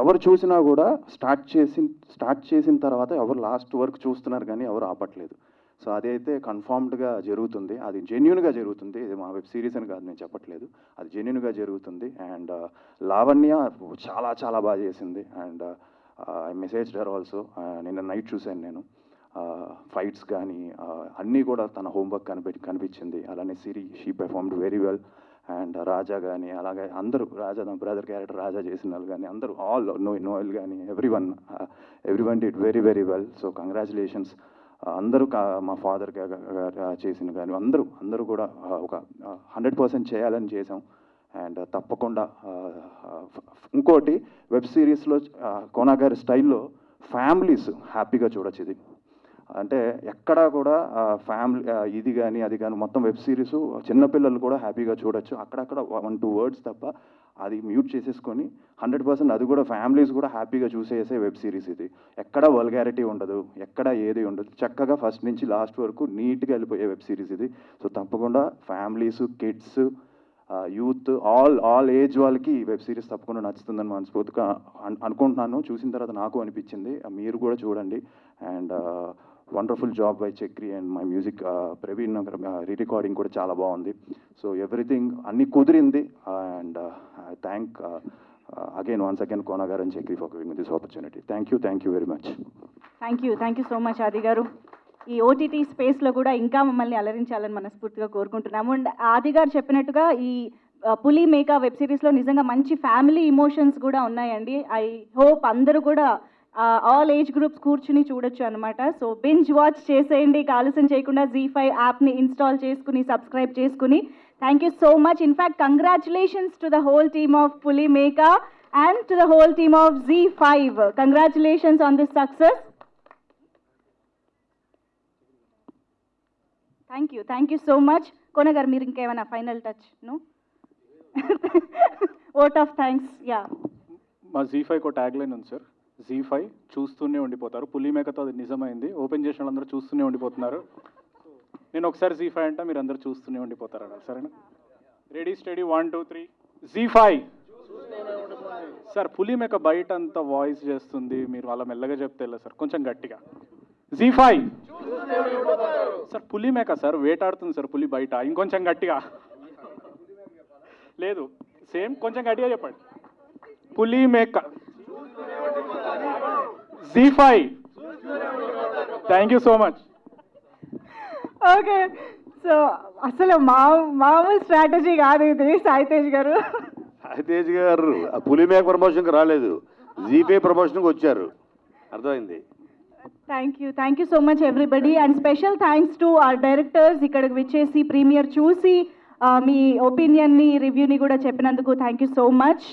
ఎవరు చూసినా కూడా స్టార్ట్ చేసిన స్టార్ట్ చేసిన తర్వాత ఎవరు లాస్ట్ వరకు చూస్తున్నారు కానీ ఎవరు ఆపట్లేదు. సో అదైతే కన్ఫామ్డ్గా జరుగుతుంది. అది జెన్యున్గా జరుగుతుంది. ఇది మా వెబ్ సిరీస్ అని కాదు నేను చెప్పట్లేదు. అది జెన్యున్గా జరుగుతుంది. అండ్ లావణ్య చాలా చాలా బాగా చేసింది. And I messaged her also నిన్న నైట్ చూశాను నేను. ఫైట్స్ కానీ అన్నీ కూడా తన హోంవర్క్ కనిపి కనిపించింది. అలానే Siri she performed very well and Raja కానీ అలాగే అందరూ రాజా నా బ్రదర్ క్యారెక్టర్ రాజా చేసిన వాళ్ళు కానీ అందరూ ఆల్ నో నోయల్ కానీ everyone everyone did very very well so congratulations అందరూ కా- మా ఫాదర్ చేసిన కానీ అందరూ అందరూ కూడా ఒక హండ్రెడ్ పర్సెంట్ చేయాలని చేసాం అండ్ తప్పకుండా ఇంకోటి వెబ్ సిరీస్లో కోనాగారి స్టైల్లో ఫ్యామిలీస్ హ్యాపీగా చూడొచ్చు ఇది. అంటే ఎక్కడా కూడా ఫ్యామిలీ ఇది కానీ అది కానీ మొత్తం వెబ్ సిరీస్ చిన్నపిల్లలు కూడా హ్యాపీగా చూడొచ్చు. అక్కడక్కడ వన్ టూ వర్డ్స్ తప్ప అది మ్యూట్ చేసేసుకొని హండ్రెడ్ పర్సెంట్ అది కూడా ఫ్యామిలీస్ కూడా హ్యాపీగా చూసేసే వెబ్ సిరీస్ ఇది. ఎక్కడ వల్గారిటీ ఉండదు ఎక్కడ ఏది ఉండదు. చక్కగా ఫస్ట్ నుంచి లాస్ట్ వరకు నీట్గా వెళ్ళిపోయే వెబ్ సిరీస్ ఇది. సో తప్పకుండా families kids youth all all age వాళ్ళకి ఈ వెబ్ సిరీస్ తప్పకుండా నచ్చుతుందని మనస్ఫూర్తిగా అనుకుంటున్నాను. చూసిన తర్వాత నాకు అనిపించింది. మీరు కూడా చూడండి. And wonderful job by Chakri and my music Praveen re recording కూడా చాలా బాగుంది. సో ఎవ్రీథింగ్ అన్ని కుదిరింది. And thank again once again Kona garu and Chakri for giving this opportunity thank you thank you very much thank you thank you so much Aadi garu ఈ OTT స్పేస్లో కూడా ఇంకా మమ్మల్ని అలరించాలని మనస్ఫూర్తిగా కోరుకుంటున్నాము. అండ్ ఆది గారు చెప్పినట్టుగా ఈ uh, పులి మేకా వెబ్ సిరీస్లో నిజంగా మంచి ఫ్యామిలీ ఇమోషన్స్ కూడా ఉన్నాయండి. ఐ హోప్ అందరూ కూడా ఆల్ ఏజ్ గ్రూప్స్ కూర్చుని చూడొచ్చు అనమాట సో బింజ్ వాచ్ చేసేయండి. ఆలస్యం చేయకుండా జీ ఫైవ్ యాప్ని ఇన్స్టాల్ చేసుకుని సబ్స్క్రైబ్ చేసుకుని. Thank you so much in fact congratulations to the whole team of Puli Meka and to the whole team of Zee five congratulations on this success thank you thank you so much Kona garu మీరు ఇంకేమైనా final టచ్ను vote of thanks యా మా Zee five ఒక tag line ఉంది sir Zee five చూస్తూనే ఉండిపోతారు. పులి మేకతో అది నిజమైంది. ఓపెన్ చేసిన వాళ్ళందరూ చూస్తూనే ఉండిపోతున్నారు. నేను ఒకసారి జీ ఫైవ్ అంటే మీరు అందరూ చూస్తూనే ఉండిపోతారు అన్నారు. సరేనా? Ready steady one two three Zee five sir Puli Meka బయట అంతా వాయిస్ చేస్తుంది. మీరు అలా మెల్లగా చెప్తే సార్? కొంచెం గట్టిగా. జీ ఫైవ్ సార్ పులి మేక సార్ వేటాడుతుంది సార్ పులి బయట. ఇంకొంచెం గట్టిగా. లేదు. సేమ్ కొంచెం గట్టిగా చెప్పండి. Puli Zee five thank you so much okay so అసలు మా మామూలు స్ట్రాటజీ కాదు ఇది సాయితేజ్ గారు. తేజ్ గారు పులి మేక ప్రమోషన్కి రాలేదు. జీపే ప్రమోషన్కి వచ్చారు. అర్థమైంది? Thank you thank you so much everybody and special thanks to our directors ఇక్కడికి విచ్చేసి ప్రీమియర్ చూసి మీ ఒపీనియన్ని రివ్యూని కూడా చెప్పినందుకు థ్యాంక్ యూ సో మచ్